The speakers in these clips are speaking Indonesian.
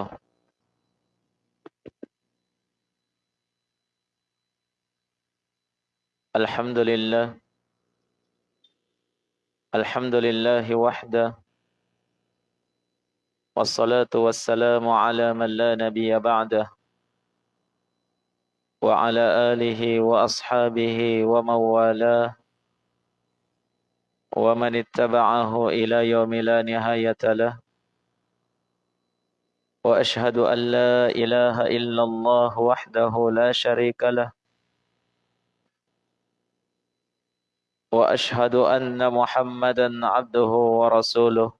وبركاته الحمد لله الحمد لله وحده والصلاة والسلام على من لا نبي بعده وعلى آله وأصحابه ومن والاه ومن اتبعه إلى يوم لا نهاية له وأشهد أن لا إله إلا الله وحده لا شريك له. وأشهد أن محمدا عبده ورسوله.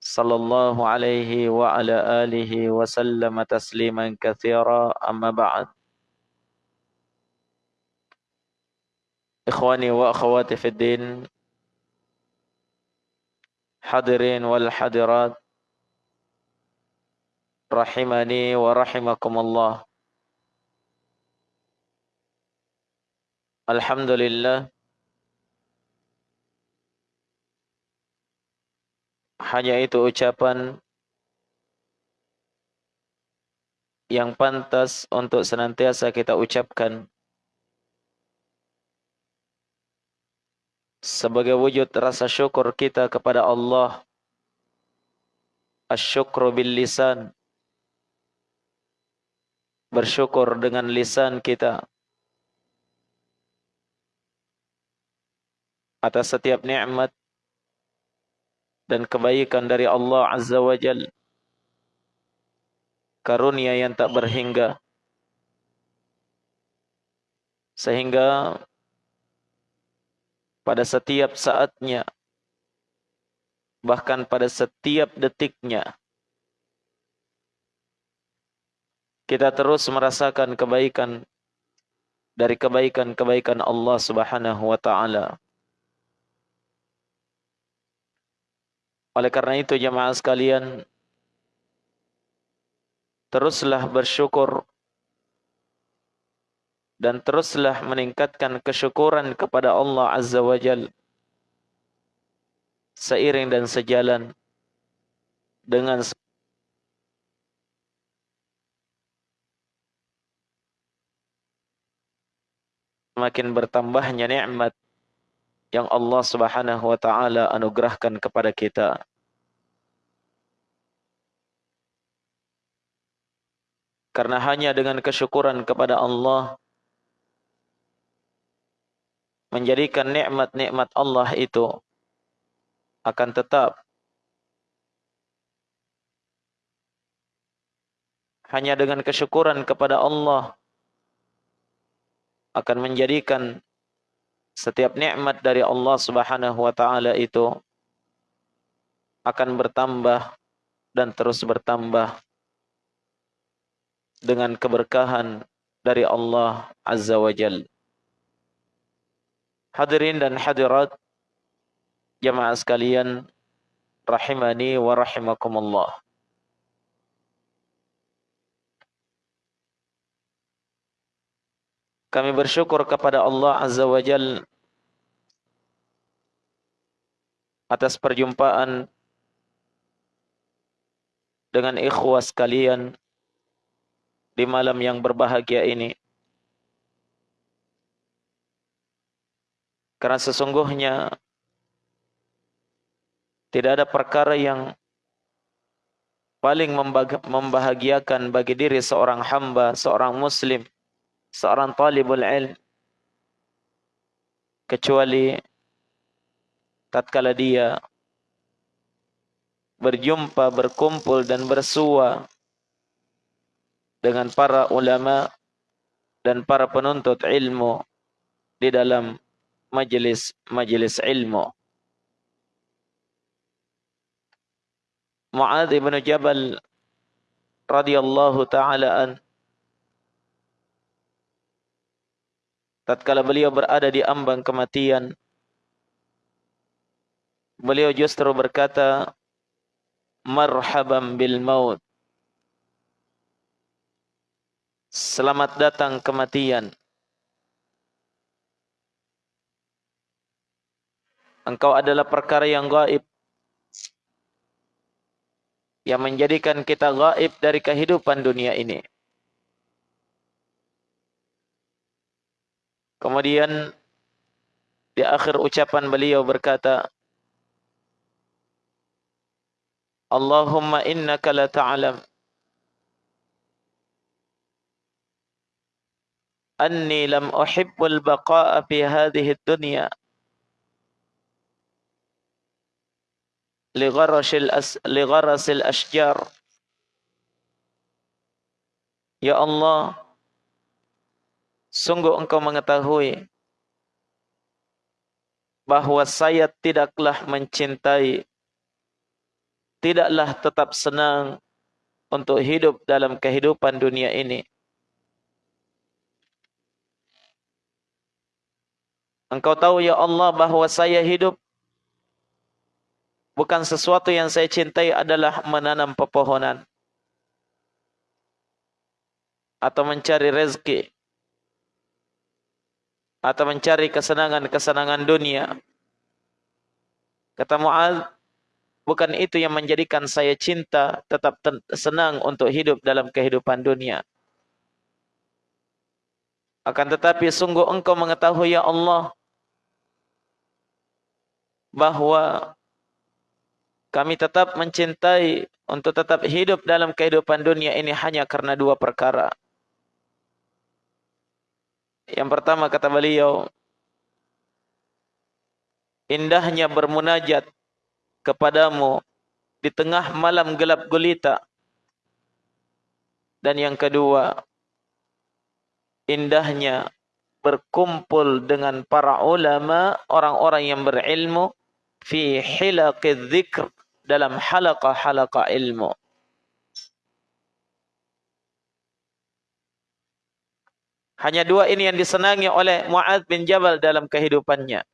صلى الله عليه وعلى آله وسلم تسليما كثيرا. أما بعد. إخواني وأخواتي في الدين. حاضرين والحاضرات. Rahimani wa rahimakumullah. Alhamdulillah hanya itu ucapan yang pantas untuk senantiasa kita ucapkan sebagai wujud rasa syukur kita kepada Allah. Asyukru bil lisan bersyukur dengan lisan kita. Atas setiap nikmat dan kebaikan dari Allah Azza wa Jal. Karunia yang tak berhingga. Sehingga pada setiap saatnya bahkan pada setiap detiknya kita terus merasakan kebaikan dari kebaikan-kebaikan Allah Subhanahu wa taala. Oleh karena itu jemaah sekalian teruslah bersyukur dan teruslah meningkatkan kesyukuran kepada Allah Azza wa Jal seiring dan sejalan dengan semakin bertambahnya nikmat yang Allah Subhanahu wa taala anugerahkan kepada kita. Karena hanya dengan kesyukuran kepada Allah menjadikan nikmat-nikmat Allah itu akan tetap hanya dengan kesyukuran kepada Allah akan menjadikan setiap nikmat dari Allah Subhanahu wa taala itu akan bertambah dan terus bertambah dengan keberkahan dari Allah Azza wa Jal. Hadirin dan hadirat jemaah sekalian rahimani wa rahimakumullah. Kami bersyukur kepada Allah Azza wa Jal atas perjumpaan dengan ikhwah sekalian di malam yang berbahagia ini. Karena sesungguhnya tidak ada perkara yang paling membahagiakan bagi diri seorang hamba, seorang muslim seorang talibul ilm kecuali tatkala dia berjumpa, berkumpul dan bersua dengan para ulama dan para penuntut ilmu di dalam majelis-majelis ilmu. Mu'adz bin Jabal radhiyallahu taala an tatkala beliau berada di ambang kematian beliau justru berkata marhaban bil maut selamat datang kematian engkau adalah perkara yang gaib yang menjadikan kita gaib dari kehidupan dunia ini. Kemudian di akhir ucapan beliau berkata, Allahumma innaka la ta'lam anni lam uhibbul baqa'a fi hadhihi dunya ligharashil as ashjar. Ya Allah sungguh engkau mengetahui bahwa saya tidaklah mencintai tidaklah tetap senang untuk hidup dalam kehidupan dunia ini. Engkau tahu ya Allah bahwa saya hidup bukan sesuatu yang saya cintai adalah menanam pepohonan atau mencari rezeki atau mencari kesenangan-kesenangan dunia. Kata Mu'ad, bukan itu yang menjadikan saya cinta tetap senang untuk hidup dalam kehidupan dunia. Akan tetapi sungguh engkau mengetahui ya Allah bahwa kami tetap mencintai untuk tetap hidup dalam kehidupan dunia ini hanya karena dua perkara. Yang pertama kata beliau, indahnya bermunajat kepadamu di tengah malam gelap gulita. Dan yang kedua, indahnya berkumpul dengan para ulama, orang-orang yang berilmu fi hilaqidz dzikr dalam halaqah-halaqah ilmu. Hanya dua ini yang disenangi oleh Mu'ad bin Jabal dalam kehidupannya.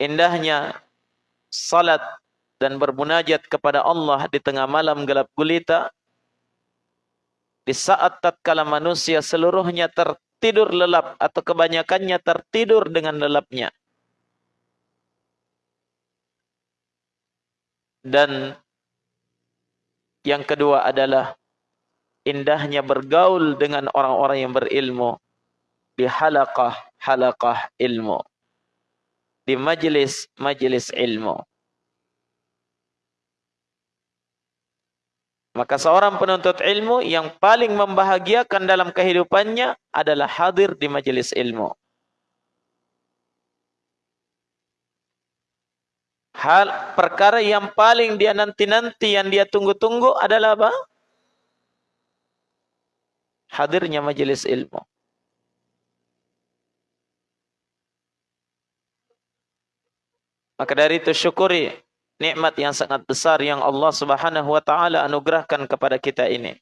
Indahnya salat dan bermunajat kepada Allah di tengah malam gelap gulita. Di saat tatkala manusia seluruhnya tertidur lelap atau kebanyakannya tertidur dengan lelapnya. Dan yang kedua adalah indahnya bergaul dengan orang-orang yang berilmu di halaqah-halaqah ilmu. Di majlis-majlis ilmu. Maka seorang penuntut ilmu yang paling membahagiakan dalam kehidupannya adalah hadir di majlis ilmu. Hal perkara yang paling dia nanti-nanti yang dia tunggu-tunggu adalah apa? Hadirnya majelis ilmu. Maka dari itu syukuri nikmat yang sangat besar yang Allah Subhanahu wa taala anugerahkan kepada kita ini.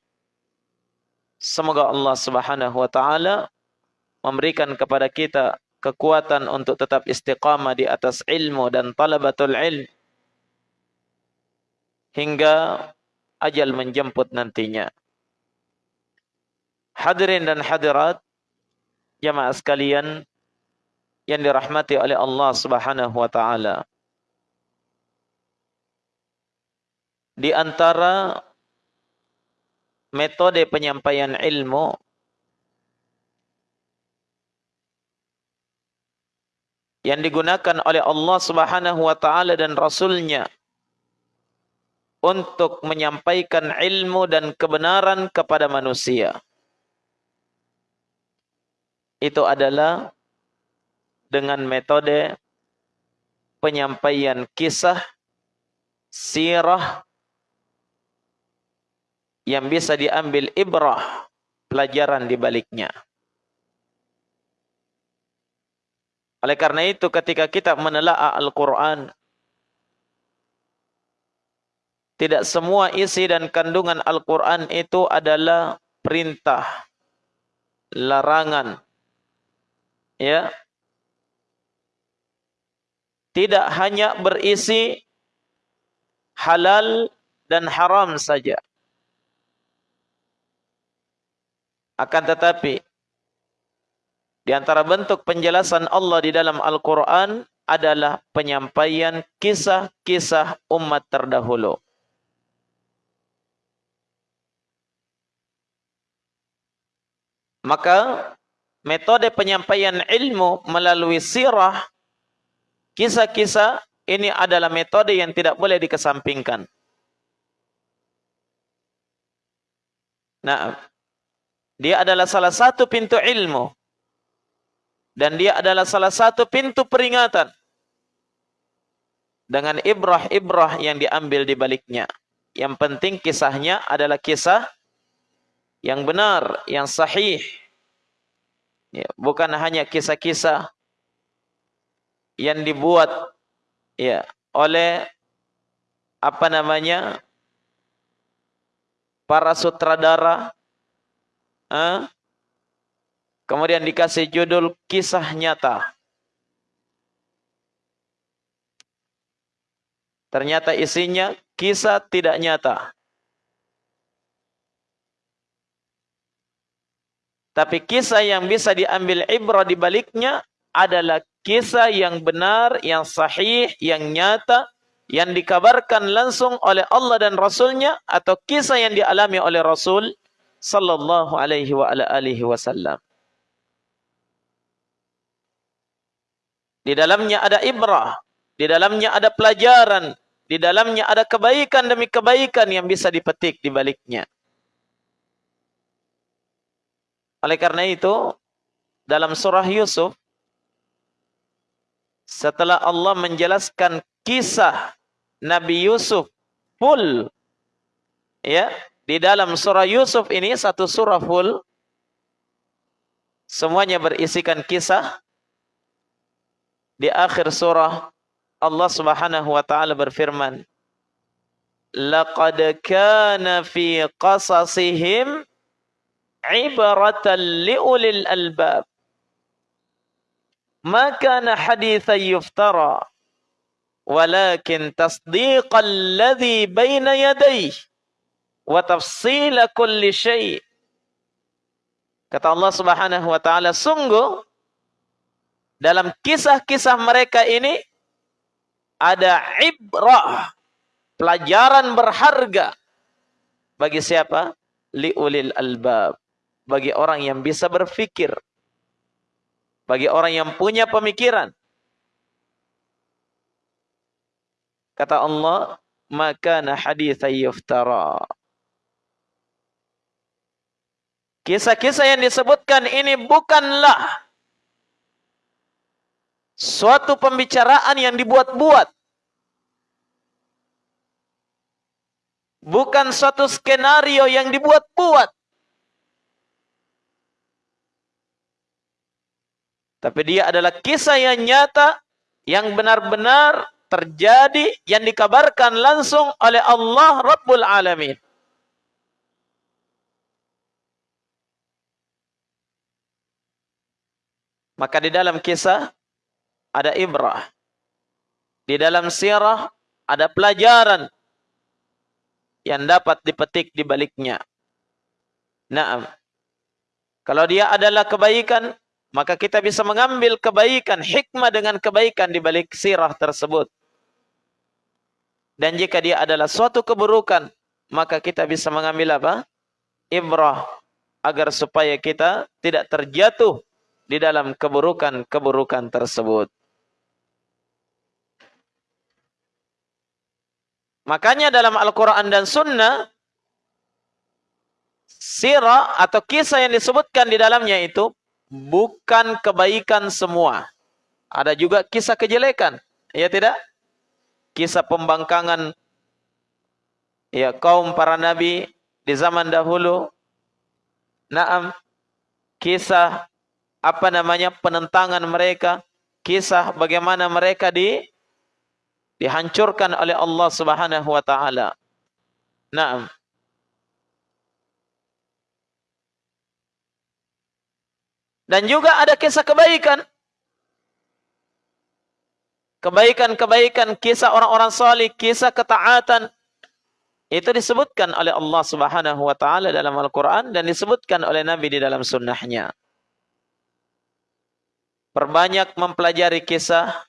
Semoga Allah Subhanahu wa taala memberikan kepada kita kekuatan untuk tetap istiqamah di atas ilmu dan talabatul ilm hingga ajal menjemput nantinya. Hadirin dan hadirat jamaah sekalian yang dirahmati oleh Allah Subhanahu wa taala. Di antara metode penyampaian ilmu yang digunakan oleh Allah Subhanahu wa taala dan rasulnya untuk menyampaikan ilmu dan kebenaran kepada manusia. Itu adalah dengan metode penyampaian kisah sirah yang bisa diambil ibrah pelajaran di baliknya. Oleh karena itu ketika kita menelaah Al-Quran, tidak semua isi dan kandungan Al-Quran itu adalah perintah, larangan. Ya. Tidak hanya berisi halal dan haram saja. Akan tetapi di antara bentuk penjelasan Allah di dalam Al-Quran adalah penyampaian kisah-kisah umat terdahulu. Maka metode penyampaian ilmu melalui sirah kisah-kisah ini adalah metode yang tidak boleh dikesampingkan. Nah, dia adalah salah satu pintu ilmu dan dia adalah salah satu pintu peringatan dengan ibrah-ibrah yang diambil di baliknya. Yang penting kisahnya adalah kisah yang benar, yang sahih. Ya, bukan hanya kisah-kisah yang dibuat ya oleh apa namanya para sutradara eh? kemudian dikasih judul kisah nyata ternyata isinya kisah tidak nyata Tapi kisah yang bisa diambil ibrah di baliknya adalah kisah yang benar, yang sahih, yang nyata, yang dikabarkan langsung oleh Allah dan Rasulnya atau kisah yang dialami oleh Rasul sallallahu alaihi wa ala alihi wasallam. Di dalamnya ada ibrah, di dalamnya ada pelajaran, di dalamnya ada kebaikan demi kebaikan yang bisa dipetik di baliknya. Oleh karena itu, dalam surah Yusuf, setelah Allah menjelaskan kisah Nabi Yusuf full, ya, di dalam surah Yusuf ini satu surah full, semuanya berisikan kisah. Di akhir surah Allah Subhanahu wa taala berfirman, "Laqad kana fi qasasihim ibaratan liulil albab. Ma kana hadithan yuftara walakin tasdiqal ladzi baina yadayhi wa tafsila kulli syai' Kata Allah Subhanahu wa taala, sungguh dalam kisah-kisah mereka ini ada ibrah, pelajaran berharga bagi siapa? Liulil albab bagi orang yang bisa berfikir. Bagi orang yang punya pemikiran. Kata Allah, maka hadithan yuftara. Kisah-kisah yang disebutkan ini bukanlah suatu pembicaraan yang dibuat-buat. Bukan suatu skenario yang dibuat-buat. Tapi dia adalah kisah yang nyata, yang benar-benar terjadi, yang dikabarkan langsung oleh Allah Rabbul Alamin. Maka di dalam kisah ada ibrah. Di dalam sirah ada pelajaran yang dapat dipetik di baliknya. Nah, kalau dia adalah kebaikan, maka kita bisa mengambil kebaikan, hikmah dengan kebaikan di balik sirah tersebut. Dan jika dia adalah suatu keburukan, maka kita bisa mengambil apa? Ibrah. Agar supaya kita tidak terjatuh di dalam keburukan-keburukan tersebut. Makanya dalam Al-Quran dan Sunnah, sirah atau kisah yang disebutkan di dalamnya itu bukan kebaikan semua. Ada juga kisah kejelekan. Ya tidak? Kisah pembangkangan ya kaum para nabi di zaman dahulu. Naam. Kisah apa namanya penentangan mereka, kisah bagaimana mereka di dihancurkan oleh Allah Subhanahu wa taala. Naam. Dan juga ada kisah kebaikan. Kebaikan-kebaikan, kisah orang-orang salih, kisah ketaatan. Itu disebutkan oleh Allah subhanahu wa ta'ala dalam Al-Quran dan disebutkan oleh Nabi di dalam sunnahnya. Perbanyak mempelajari kisah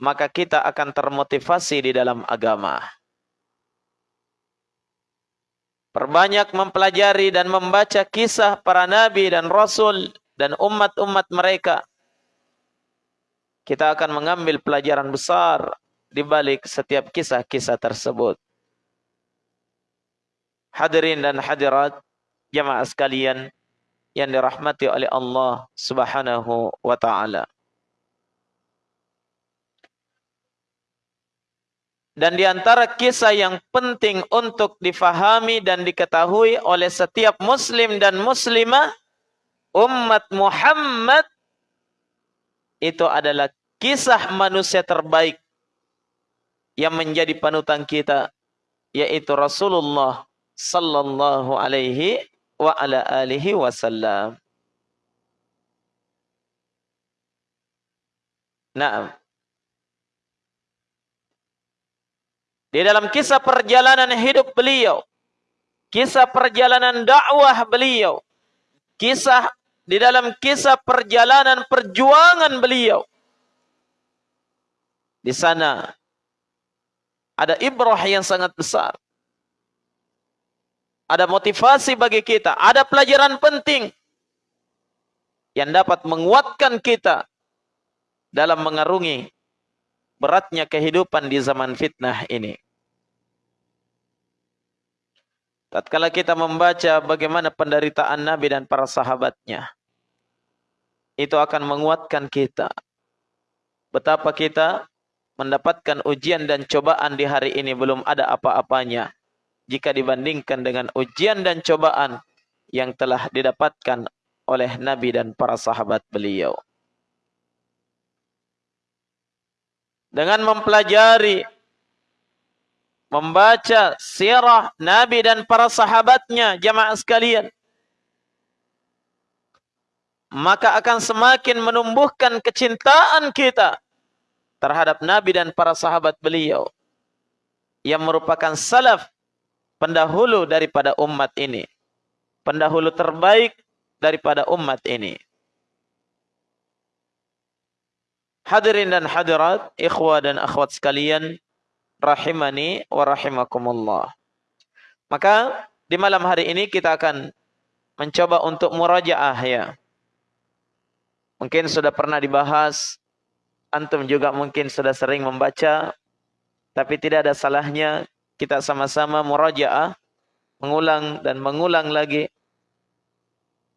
maka kita akan termotivasi di dalam agama. Perbanyak mempelajari dan membaca kisah para nabi dan rasul dan umat-umat mereka. Kita akan mengambil pelajaran besar di balik setiap kisah-kisah tersebut. Hadirin dan hadirat jamaah sekalian yang dirahmati oleh Allah Subhanahu wa taala. Dan di antara kisah yang penting untuk difahami dan diketahui oleh setiap muslim dan muslimah umat Muhammad itu adalah kisah manusia terbaik yang menjadi panutan kita yaitu Rasulullah sallallahu alaihi wa ala alihi wasallam. Naam. Di dalam kisah perjalanan hidup beliau, kisah perjalanan dakwah beliau, kisah di dalam kisah perjalanan perjuangan beliau. Di sana ada ibrah yang sangat besar. Ada motivasi bagi kita, ada pelajaran penting yang dapat menguatkan kita dalam mengarungi beratnya kehidupan di zaman fitnah ini. Tatkala kita membaca bagaimana penderitaan Nabi dan para sahabatnya, itu akan menguatkan kita. Betapa kita mendapatkan ujian dan cobaan di hari ini belum ada apa-apanya jika dibandingkan dengan ujian dan cobaan yang telah didapatkan oleh Nabi dan para sahabat beliau. dengan mempelajari membaca sirah Nabi dan para sahabatnya jamaah sekalian. Maka akan semakin menumbuhkan kecintaan kita terhadap Nabi dan para sahabat beliau yang merupakan salaf pendahulu daripada umat ini pendahulu terbaik daripada umat ini. Hadirin dan hadirat, ikhwah dan akhwat sekalian, rahimani wa rahimakumullah. Maka di malam hari ini kita akan mencoba untuk murajaah ya. Mungkin sudah pernah dibahas, antum juga mungkin sudah sering membaca, tapi tidak ada salahnya kita sama-sama murajaah, mengulang dan mengulang lagi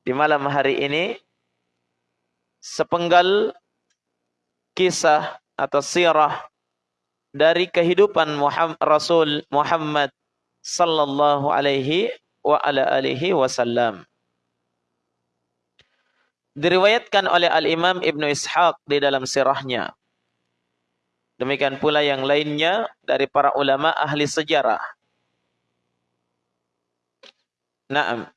di malam hari ini sepenggal kisah atau sirah dari kehidupan Muhammad, Rasul Muhammad sallallahu alaihi wa ala alihi wasallam. Diriwayatkan oleh Al-Imam Ibnu Ishaq di dalam sirahnya. Demikian pula yang lainnya dari para ulama ahli sejarah. Naam.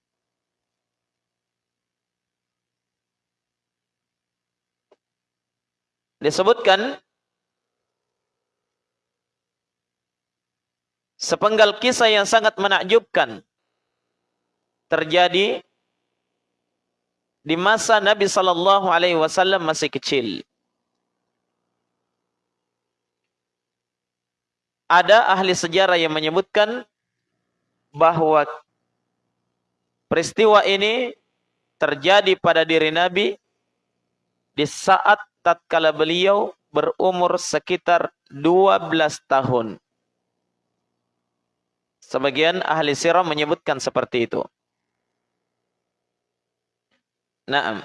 disebutkan sepenggal kisah yang sangat menakjubkan terjadi di masa Nabi sallallahu alaihi wasallam masih kecil. Ada ahli sejarah yang menyebutkan bahwa peristiwa ini terjadi pada diri Nabi di saat tatkala beliau berumur sekitar 12 tahun. Sebagian ahli sirah menyebutkan seperti itu. Naam.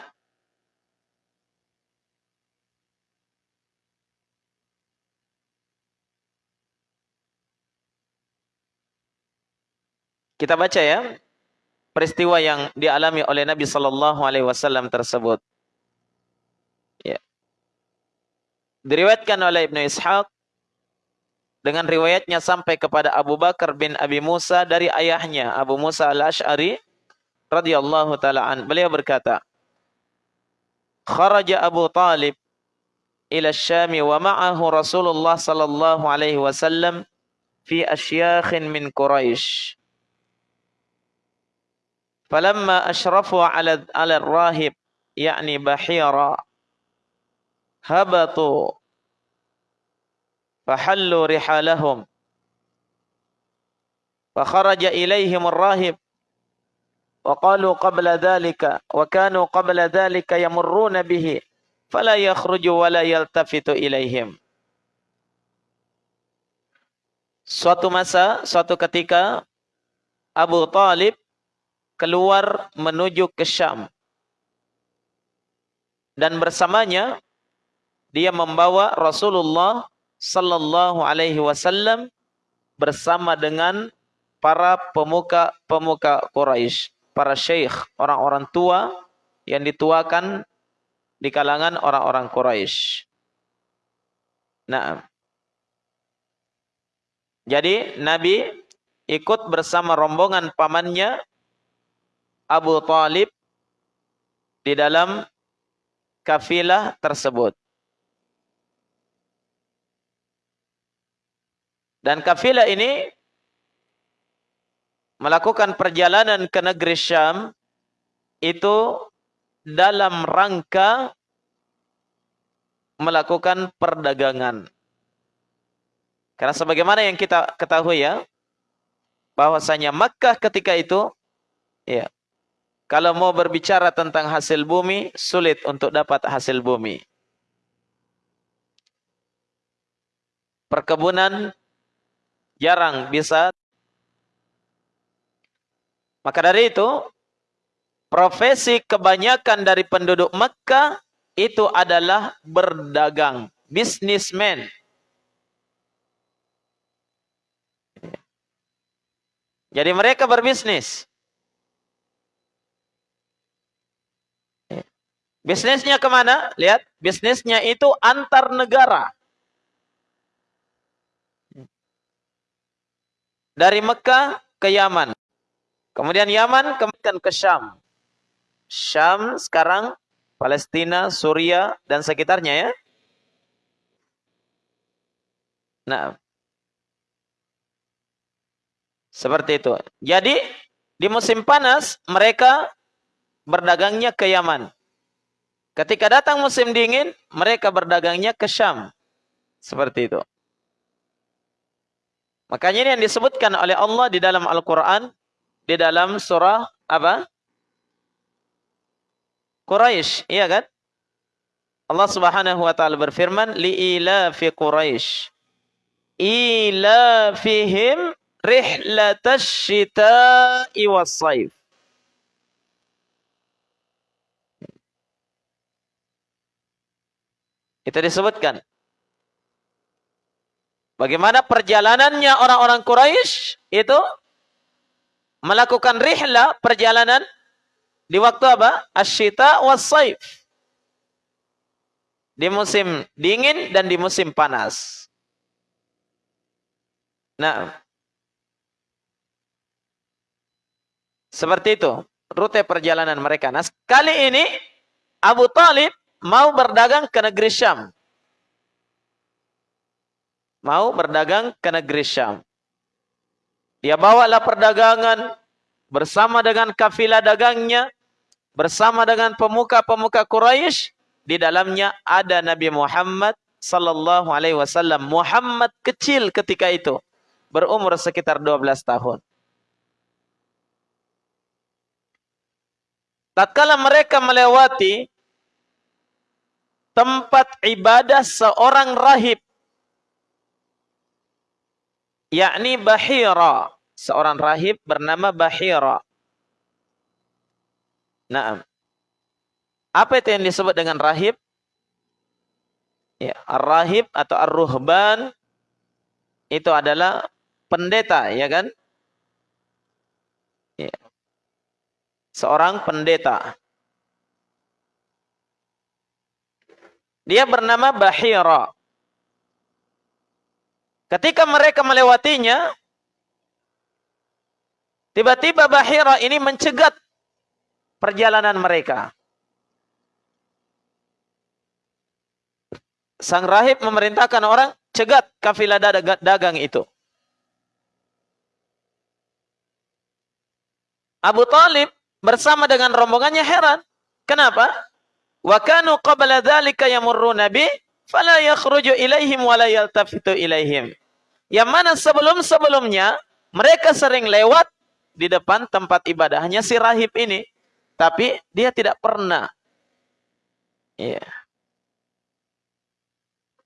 Kita baca ya peristiwa yang dialami oleh Nabi Sallallahu Alaihi Wasallam tersebut. Diriwayatkan oleh Ibnu Ishaq dengan riwayatnya sampai kepada Abu Bakar bin Abi Musa dari ayahnya Abu Musa al-Ash'ari radhiyallahu taala an. Beliau berkata, "Kharaja Abu Talib ila Syam wa ma'ahu Rasulullah sallallahu alaihi wasallam fi asyakhin min Quraisy." Falamma ashrafu ala ala rahib yakni bahira habatu fahallu rihalahum wa kharaja ilaihim ar-rahib wa qalu qabla dhalika wa kanu qabla dhalika yamurruna bihi fala yakhruju Suatu masa, suatu ketika Abu Talib keluar menuju ke Syam. Dan bersamanya dia membawa Rasulullah sallallahu alaihi wasallam bersama dengan para pemuka-pemuka Quraisy, para syekh, orang-orang tua yang dituakan di kalangan orang-orang Quraisy. Nah, jadi Nabi ikut bersama rombongan pamannya Abu Talib di dalam kafilah tersebut. Dan kafilah ini melakukan perjalanan ke negeri Syam itu dalam rangka melakukan perdagangan. Karena sebagaimana yang kita ketahui ya, bahwasanya Makkah ketika itu ya, kalau mau berbicara tentang hasil bumi sulit untuk dapat hasil bumi. Perkebunan jarang bisa maka dari itu, profesi kebanyakan dari penduduk Mekah itu adalah berdagang, businessman. Jadi mereka berbisnis. Bisnisnya ke mana? Lihat, bisnisnya itu antar negara. Dari Mekah ke Yaman. Kemudian Yaman kemudian ke Syam. Syam sekarang Palestina, Suria dan sekitarnya ya. Nah. Seperti itu. Jadi di musim panas mereka berdagangnya ke Yaman. Ketika datang musim dingin, mereka berdagangnya ke Syam. Seperti itu. Makanya ini yang disebutkan oleh Allah di dalam Al-Quran di dalam surah apa? Quraisy, iya kan? Allah Subhanahu wa taala berfirman li fi Quraisy ilafihim rihlatash shita'i was-saif. Itu disebutkan. Bagaimana perjalanannya orang-orang Quraisy itu melakukan rihla perjalanan di waktu apa? Asyita was saif. Di musim dingin dan di musim panas. Nah, seperti itu rute perjalanan mereka. Nah, kali ini Abu Talib mau berdagang ke negeri Syam. Mau berdagang ke negeri Syam. Dia bawalah perdagangan bersama dengan kafilah dagangnya, bersama dengan pemuka-pemuka Quraisy. Di dalamnya ada Nabi Muhammad sallallahu alaihi wasallam. Muhammad kecil ketika itu, berumur sekitar 12 tahun. Tatkala mereka melewati tempat ibadah seorang rahib yakni Bahira, seorang rahib bernama Bahira. Nah, apa itu yang disebut dengan rahib? Ya, ar-rahib atau ar-ruhban itu adalah pendeta, ya kan? Ya. Seorang pendeta. Dia bernama Bahira. Ketika mereka melewatinya, tiba-tiba Bahira ini mencegat perjalanan mereka. Sang rahib memerintahkan orang cegat kafilah dagang itu. Abu Talib bersama dengan rombongannya heran. Kenapa? Wa kanu qabla dzalika yamurruna bi fala yakhruju ilaihim wa. Yang mana sebelum-sebelumnya mereka sering lewat di depan tempat ibadahnya si rahib ini, tapi dia tidak pernah ya.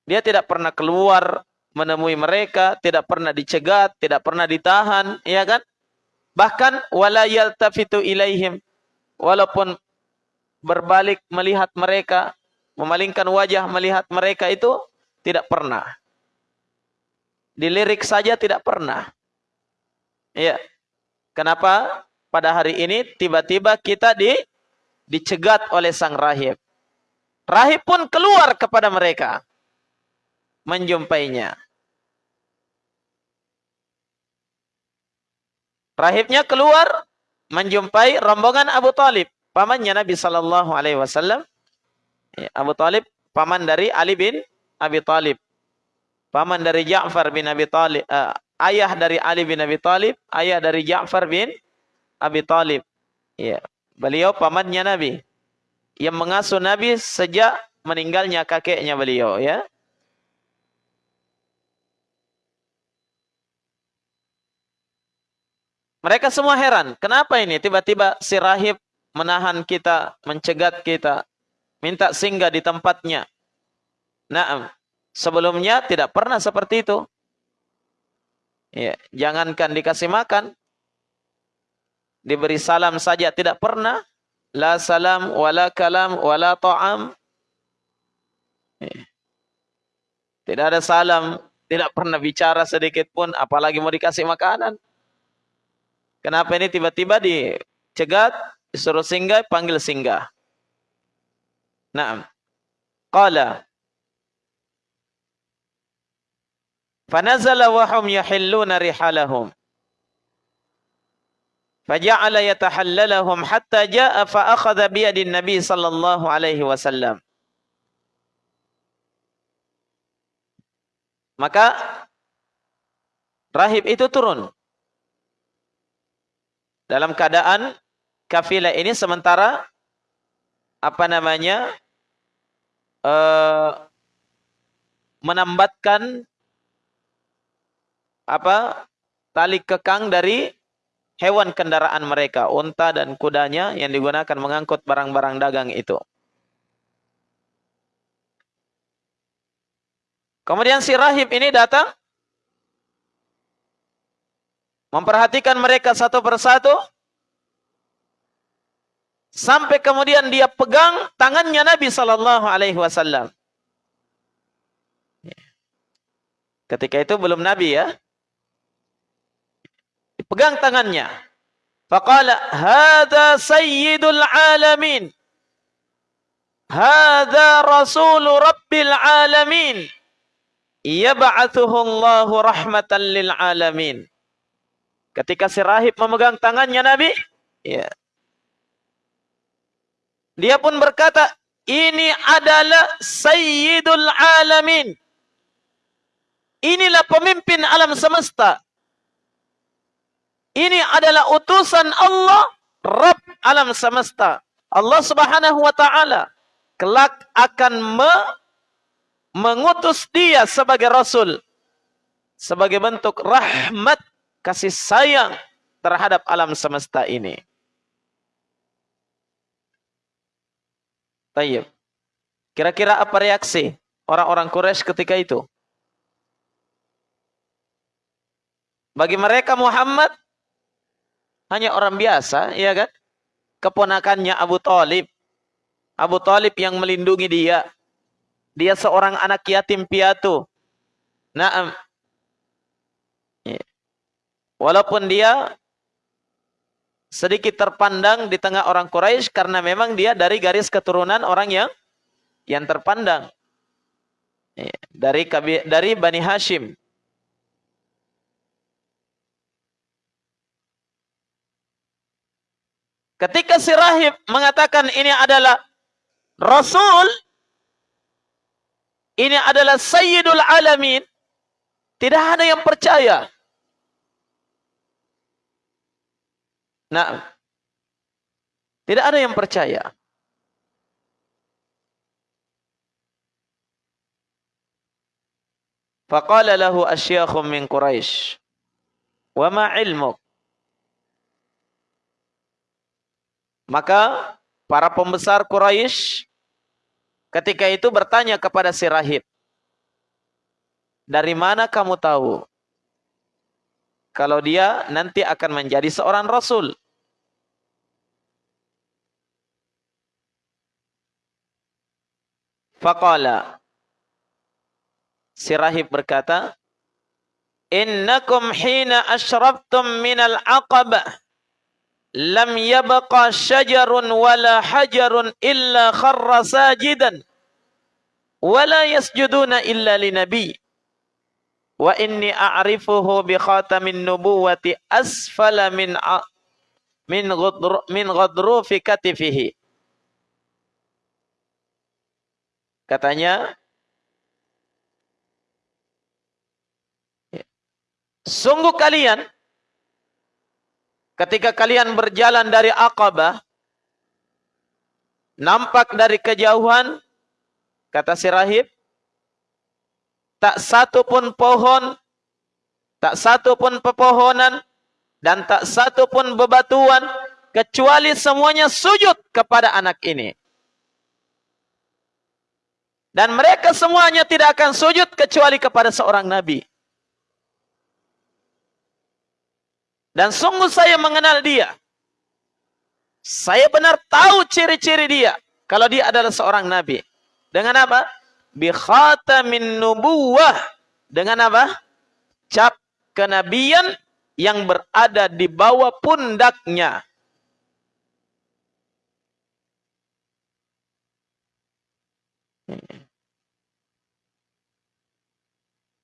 Dia tidak pernah keluar menemui mereka, tidak pernah dicegat, tidak pernah ditahan, ya kan? Bahkan wala yaltafitu ilaihim walaupun berbalik melihat mereka, memalingkan wajah melihat mereka itu tidak pernah. Dilirik saja tidak pernah. Ya. Kenapa? Pada hari ini tiba-tiba kita di dicegat oleh sang rahib. Rahib pun keluar kepada mereka menjumpainya. Rahibnya keluar menjumpai rombongan Abu Talib pamannya Nabi Sallallahu Alaihi Wasallam. Ya, Abu Talib paman dari Ali bin Abi Talib, paman dari Ja'far bin Abi Talib, uh, ayah dari Ali bin Abi Talib, ayah dari Ja'far bin Abi Talib. Ya, beliau pamannya Nabi yang mengasuh Nabi sejak meninggalnya kakeknya beliau. Ya. Mereka semua heran, kenapa ini tiba-tiba si rahib menahan kita, mencegat kita, minta singgah di tempatnya. Nah, sebelumnya tidak pernah seperti itu. Ya, jangankan dikasih makan, diberi salam saja tidak pernah. La salam, wala kalam, wala ta'am. Ya. Tidak ada salam, tidak pernah bicara sedikit pun, apalagi mau dikasih makanan. Kenapa ini tiba-tiba dicegat, Disuruh singgah, panggil singgah. Naam. Qala. Fanazala wa hum yahilluna rihalahum. Faja'ala yatahallalahum hatta ja'a fa akhadha biyadin Nabi sallallahu alaihi wasallam. Maka rahib itu turun dalam keadaan kafilah ini sementara apa namanya uh, menambatkan apa tali kekang dari hewan kendaraan mereka, unta dan kudanya yang digunakan mengangkut barang-barang dagang itu. Kemudian si rahib ini datang memperhatikan mereka satu persatu Sampai kemudian dia pegang tangannya Nabi Sallallahu Alaihi Wasallam. Ketika itu belum Nabi ya. Pegang tangannya. Faqala hadza sayyidul alamin. Hadza rasulu rabbil alamin. Yab'athuhu Allahu rahmatan lil alamin. Ketika si rahib memegang tangannya Nabi, ya, dia pun berkata, ini adalah Sayyidul Alamin. Inilah pemimpin alam semesta. Ini adalah utusan Allah, Rabb alam semesta. Allah subhanahu wa ta'ala. Kelak akan me mengutus dia sebagai Rasul. Sebagai bentuk rahmat, kasih sayang terhadap alam semesta ini. Tayyib. Kira-kira apa reaksi orang-orang Quraisy ketika itu? Bagi mereka Muhammad hanya orang biasa, ya kan? Keponakannya Abu Talib. Abu Talib yang melindungi dia. Dia seorang anak yatim piatu. Naam. Ya. Walaupun dia sedikit terpandang di tengah orang Quraisy karena memang dia dari garis keturunan orang yang yang terpandang iya, dari dari Bani Hashim. Ketika si rahib mengatakan ini adalah Rasul, ini adalah Sayyidul Alamin, tidak ada yang percaya. Nah, tidak ada yang percaya. Faqala lahu asyakhum min Quraisy. Wa ma ilmuk? Maka para pembesar Quraisy ketika itu bertanya kepada si rahib, "Dari mana kamu tahu kalau dia nanti akan menjadi seorang rasul?" Faqala Si rahib berkata, "Innakum hina ashraftum minal aqabah lam yabqa syajarun wala hajarun illa kharra sajidan. Wala yasjuduna illa linabi wa inni a'rifuhu bi khatamin nubuwati asfala min min ghadru min ghadrufi katifihi. Katanya, sungguh kalian ketika kalian berjalan dari Aqabah, nampak dari kejauhan, kata si rahib, tak satu pun pohon, tak satu pun pepohonan, dan tak satu pun bebatuan, kecuali semuanya sujud kepada anak ini. Dan mereka semuanya tidak akan sujud kecuali kepada seorang nabi. Dan sungguh saya mengenal dia. Saya benar tahu ciri-ciri dia. Kalau dia adalah seorang nabi. Dengan apa? Bi khatamin nubuwah. Dengan apa? Cap kenabian yang berada di bawah pundaknya.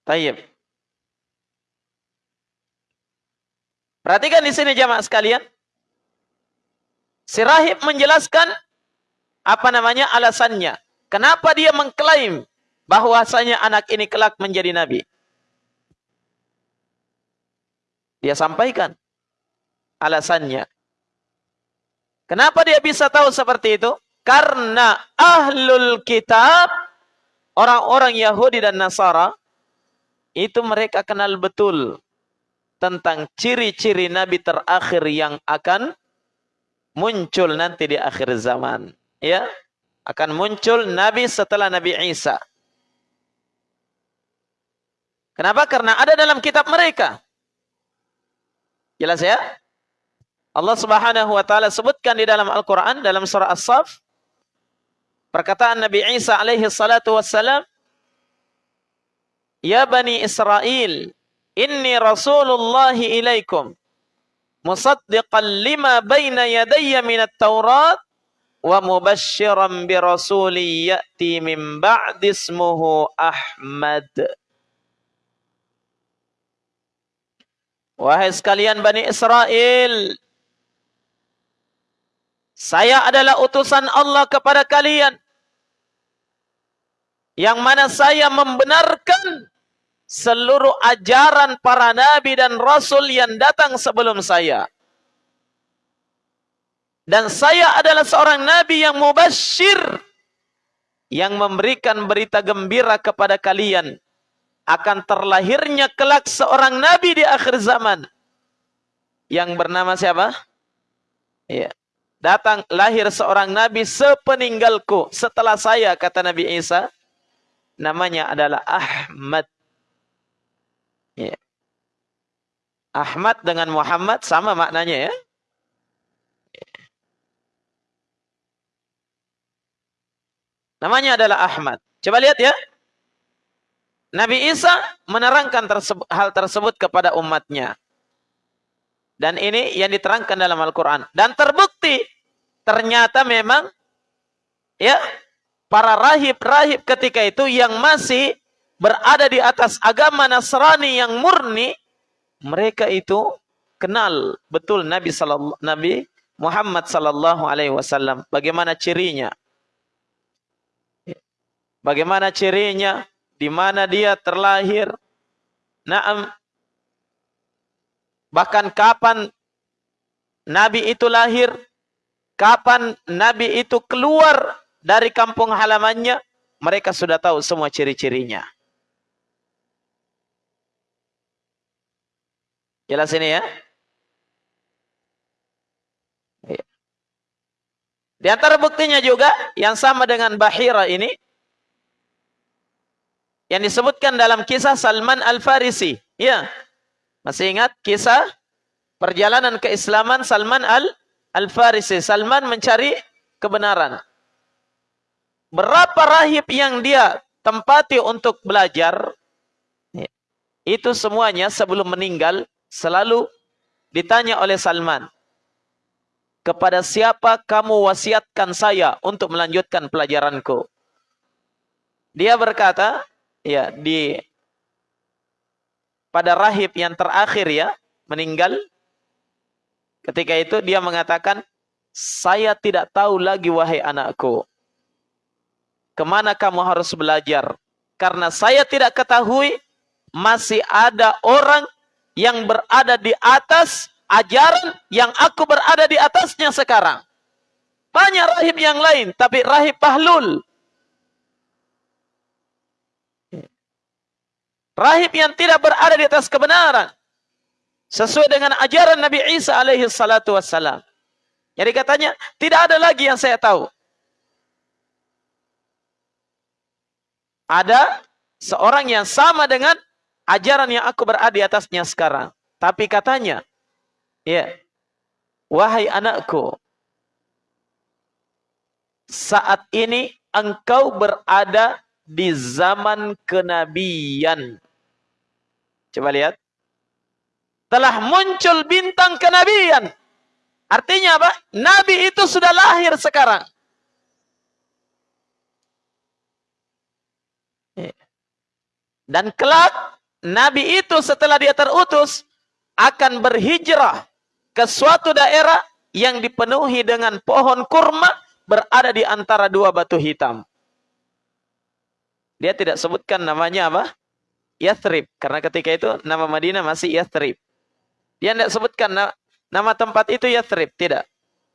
Tayyib. Perhatikan di sini jamaah sekalian. Si rahib menjelaskan apa namanya alasannya. Kenapa dia mengklaim bahwasanya anak ini kelak menjadi nabi. Dia sampaikan alasannya. Kenapa dia bisa tahu seperti itu? Karena ahlul kitab, orang-orang Yahudi dan Nasara, itu mereka kenal betul tentang ciri-ciri nabi terakhir yang akan muncul nanti di akhir zaman ya akan muncul nabi setelah Nabi Isa Kenapa? Karena ada dalam kitab mereka. Jelas ya? Allah Subhanahu wa taala sebutkan di dalam Al-Qur'an dalam surah As-Saff perkataan Nabi Isa alaihi salatu wassalam Ya Bani Israel, inni Rasulullahi ilaikum, musaddiqan lima baina yadayya minat Taurat, wa mubashiran bi rasuli ya'ti min ba'di ismuhu Ahmad. Wahai sekalian Bani Israel, saya adalah utusan Allah kepada kalian. Yang mana saya membenarkan seluruh ajaran para nabi dan rasul yang datang sebelum saya. Dan saya adalah seorang nabi yang mubashir yang memberikan berita gembira kepada kalian akan terlahirnya kelak seorang nabi di akhir zaman yang bernama siapa? Ya. Datang lahir seorang nabi sepeninggalku setelah saya kata Nabi Isa namanya adalah Ahmad Ya. Ahmad dengan Muhammad sama maknanya ya. Namanya adalah Ahmad. Coba lihat ya. Nabi Isa menerangkan tersebut, hal tersebut kepada umatnya. Dan ini yang diterangkan dalam Al-Quran. Dan terbukti ternyata memang ya para rahib-rahib ketika itu yang masih berada di atas agama Nasrani yang murni, mereka itu kenal betul Nabi sallallahu Nabi Muhammad sallallahu alaihi wasallam. Bagaimana cirinya? Bagaimana cirinya? Di mana dia terlahir? Naam. Bahkan kapan Nabi itu lahir? Kapan Nabi itu keluar dari kampung halamannya? Mereka sudah tahu semua ciri-cirinya. Jelas ini ya? Iya. Di antara buktinya juga yang sama dengan Bahira ini yang disebutkan dalam kisah Salman Al-Farisi. Ya. Masih ingat kisah perjalanan keislaman Salman Al-Farisi. Salman mencari kebenaran. Berapa rahib yang dia tempati untuk belajar, itu semuanya sebelum meninggal selalu ditanya oleh Salman. Kepada siapa kamu wasiatkan saya untuk melanjutkan pelajaranku? Dia berkata, ya di pada rahib yang terakhir ya, meninggal. Ketika itu dia mengatakan, saya tidak tahu lagi wahai anakku ke mana kamu harus belajar. Karena saya tidak ketahui masih ada orang yang berada di atas ajaran yang aku berada di atasnya sekarang. Banyak rahib yang lain, tapi rahib Bahlul. Rahib yang tidak berada di atas kebenaran. Sesuai dengan ajaran Nabi Isa alaihi salatu wassalam. Jadi katanya, tidak ada lagi yang saya tahu. ada seorang yang sama dengan ajaran yang aku berada di atasnya sekarang. Tapi katanya, ya, wahai anakku, saat ini engkau berada di zaman kenabian. Coba lihat. Telah muncul bintang kenabian. Artinya apa? Nabi itu sudah lahir sekarang. Dan kelak Nabi itu setelah dia terutus akan berhijrah ke suatu daerah yang dipenuhi dengan pohon kurma berada di antara dua batu hitam. Dia tidak sebutkan namanya apa? Yathrib. Karena ketika itu nama Madinah masih Yathrib. Dia tidak sebutkan nama tempat itu Yathrib. Tidak.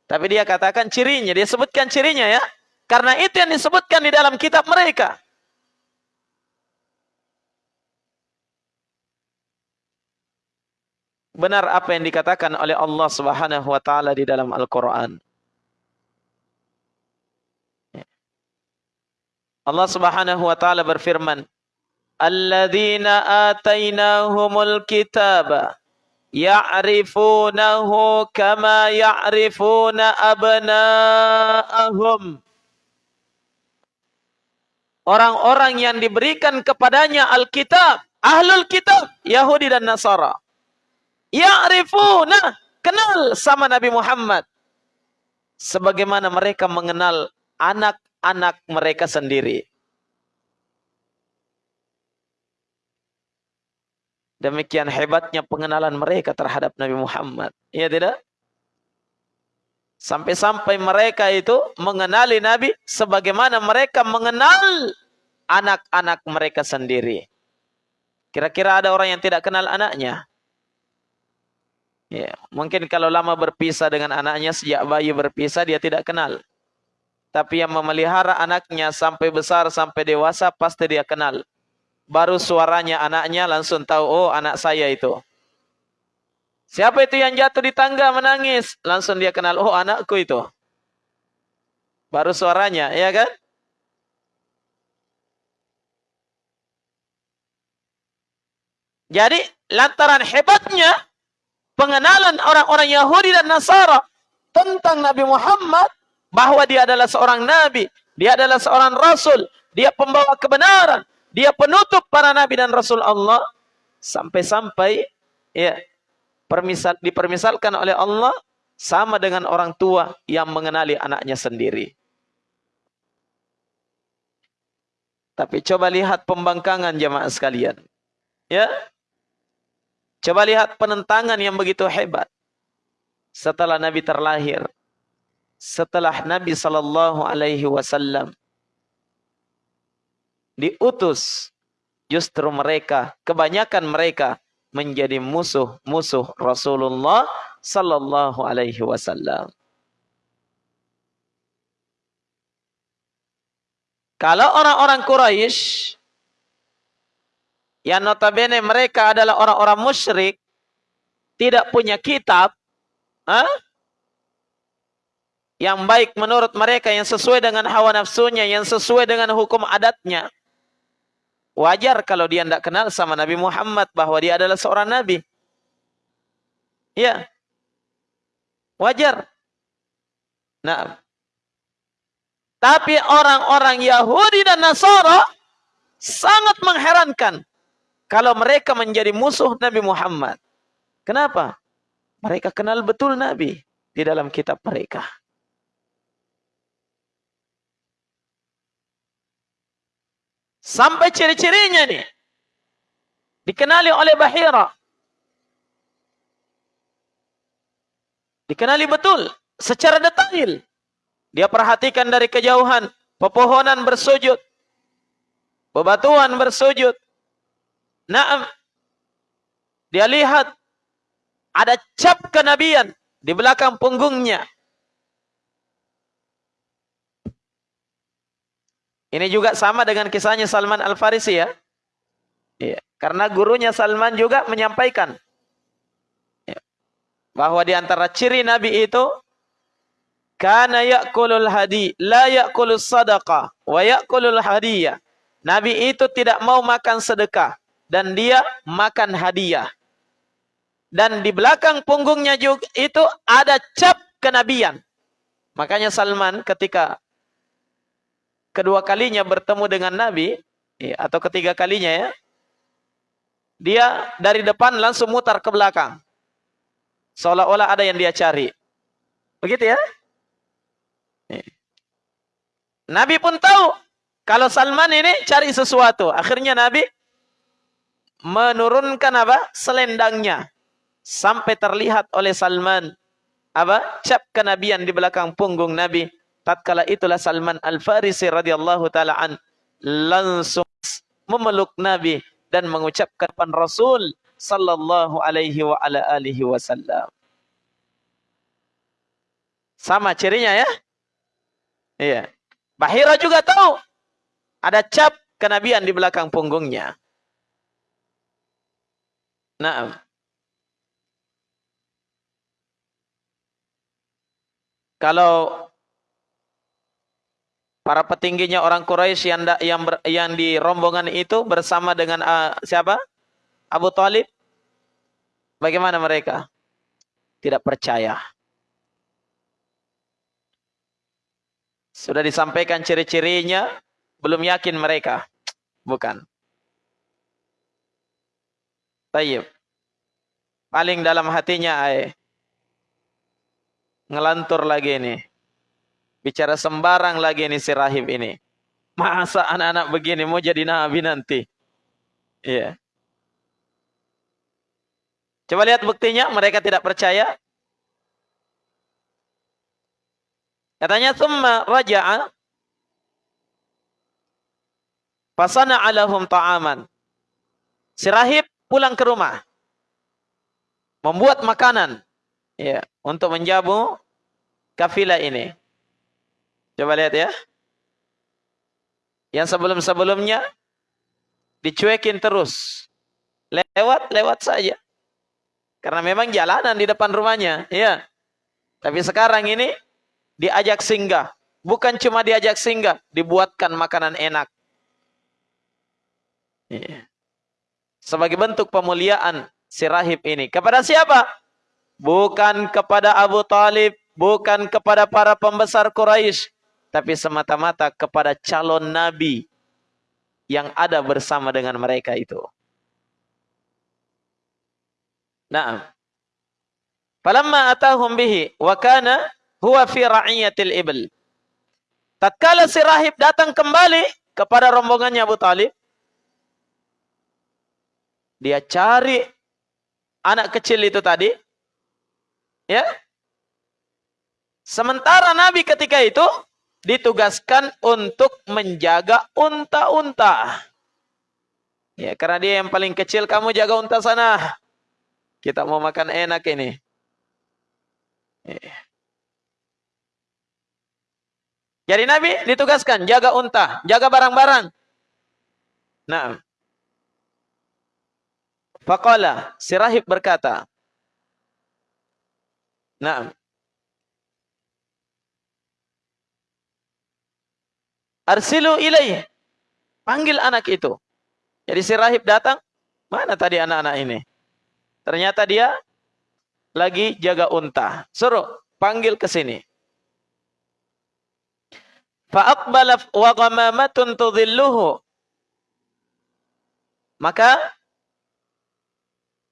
Tapi dia katakan cirinya. Dia sebutkan cirinya ya. Karena itu yang disebutkan di dalam kitab mereka. Benar apa yang dikatakan oleh Allah Subhanahu wa taala di dalam Al-Qur'an. Allah Subhanahu wa taala berfirman, "Alladzina atainahumul kitaba ya'rifunahu kama ya'rifuna abna'ahum." Orang-orang yang diberikan kepadanya Alkitab, Ahlul Kitab, Yahudi dan Nasara Ya'rifuna, kenal sama Nabi Muhammad. Sebagaimana mereka mengenal anak-anak mereka sendiri. Demikian hebatnya pengenalan mereka terhadap Nabi Muhammad. Iya tidak? Sampai-sampai mereka itu mengenali Nabi sebagaimana mereka mengenal anak-anak mereka sendiri. Kira-kira ada orang yang tidak kenal anaknya? Ya, mungkin kalau lama berpisah dengan anaknya sejak bayi berpisah dia tidak kenal. Tapi yang memelihara anaknya sampai besar sampai dewasa pasti dia kenal. Baru suaranya anaknya langsung tahu oh anak saya itu. Siapa itu yang jatuh di tangga menangis? Langsung dia kenal oh anakku itu. Baru suaranya, ya kan? Jadi lantaran hebatnya pengenalan orang-orang Yahudi dan Nasara tentang Nabi Muhammad bahwa dia adalah seorang nabi, dia adalah seorang rasul, dia pembawa kebenaran, dia penutup para nabi dan rasul Allah sampai-sampai ya permisal dipermisalkan oleh Allah sama dengan orang tua yang mengenali anaknya sendiri. Tapi coba lihat pembangkangan jemaah sekalian. Ya, Coba lihat penentangan yang begitu hebat. Setelah Nabi terlahir. Setelah Nabi sallallahu alaihi wasallam diutus justru mereka kebanyakan mereka menjadi musuh-musuh Rasulullah sallallahu alaihi wasallam. Kalau orang-orang Quraisy yang notabene mereka adalah orang-orang musyrik, tidak punya kitab, ha? yang baik menurut mereka, yang sesuai dengan hawa nafsunya, yang sesuai dengan hukum adatnya. Wajar kalau dia tidak kenal sama Nabi Muhammad bahwa dia adalah seorang Nabi. Ya. Wajar. Nah. Tapi orang-orang Yahudi dan Nasara sangat mengherankan kalau mereka menjadi musuh Nabi Muhammad. Kenapa? Mereka kenal betul Nabi di dalam kitab mereka. Sampai ciri-cirinya nih. Dikenali oleh Bahira. Dikenali betul secara detail. Dia perhatikan dari kejauhan pepohonan bersujud. Bebatuan bersujud. Naam. Dia lihat ada cap kenabian di belakang punggungnya. Ini juga sama dengan kisahnya Salman Al-Farisi ya. Iya. Karena gurunya Salman juga menyampaikan bahwa di antara ciri Nabi itu kana ya'kulul hadi la ya'kulus sadaqah wa ya'kulul hadiyah. Nabi itu tidak mau makan sedekah dan dia makan hadiah. Dan di belakang punggungnya juga itu ada cap kenabian. Makanya Salman ketika kedua kalinya bertemu dengan Nabi ya, atau ketiga kalinya ya, dia dari depan langsung mutar ke belakang. Seolah-olah ada yang dia cari. Begitu ya? Nabi pun tahu kalau Salman ini cari sesuatu. Akhirnya Nabi menurunkan apa? Selendangnya. Sampai terlihat oleh Salman. Apa? Cap kenabian di belakang punggung Nabi. Tatkala itulah Salman Al-Farisi radhiyallahu taala an langsung memeluk Nabi dan mengucapkan Rasul sallallahu alaihi wa ala alihi wasallam. Sama cirinya ya? Iya. Bahira juga tahu ada cap kenabian di belakang punggungnya. Nah, kalau para petingginya orang Quraisy yang yang yang di rombongan itu bersama dengan uh, siapa? Abu Talib, bagaimana mereka? Tidak percaya. Sudah disampaikan ciri-cirinya, belum yakin mereka. Bukan. Tayyib. Paling dalam hatinya ay, ngelantur lagi ini. Bicara sembarang lagi ini si rahib ini. Masa anak-anak begini mau jadi nabi nanti? Iya. Yeah. Coba lihat buktinya, mereka tidak percaya. Katanya, "Tsumma raja'a fasana alahum ta'aman." Si rahib pulang ke rumah. Membuat makanan ya, untuk menjamu kafilah ini. Coba lihat ya. Yang sebelum-sebelumnya dicuekin terus. Lewat, lewat saja. Karena memang jalanan di depan rumahnya, ya. Tapi sekarang ini diajak singgah. Bukan cuma diajak singgah, dibuatkan makanan enak. Ya. Sebagai bentuk pemuliaan si rahib ini. Kepada siapa? Bukan kepada Abu Talib, bukan kepada para pembesar Quraisy, tapi semata-mata kepada calon nabi yang ada bersama dengan mereka itu. Naam. Falamma atahum bihi wa kana huwa fi ra'iyatil ibl. Tatkala si rahib datang kembali kepada rombongannya Abu Talib, dia cari anak kecil itu tadi, ya. Sementara Nabi ketika itu ditugaskan untuk menjaga unta-unta. Ya, karena dia yang paling kecil, kamu jaga unta sana. Kita mau makan enak ini. Jadi Nabi ditugaskan jaga unta, jaga barang-barang. Nah. Faqala, si rahib berkata, Nah. Arsilu ilaih. Panggil anak itu. Jadi si rahib datang, mana tadi anak-anak ini? Ternyata dia lagi jaga unta. Suruh, panggil ke sini. Wa tudhilluhu. Maka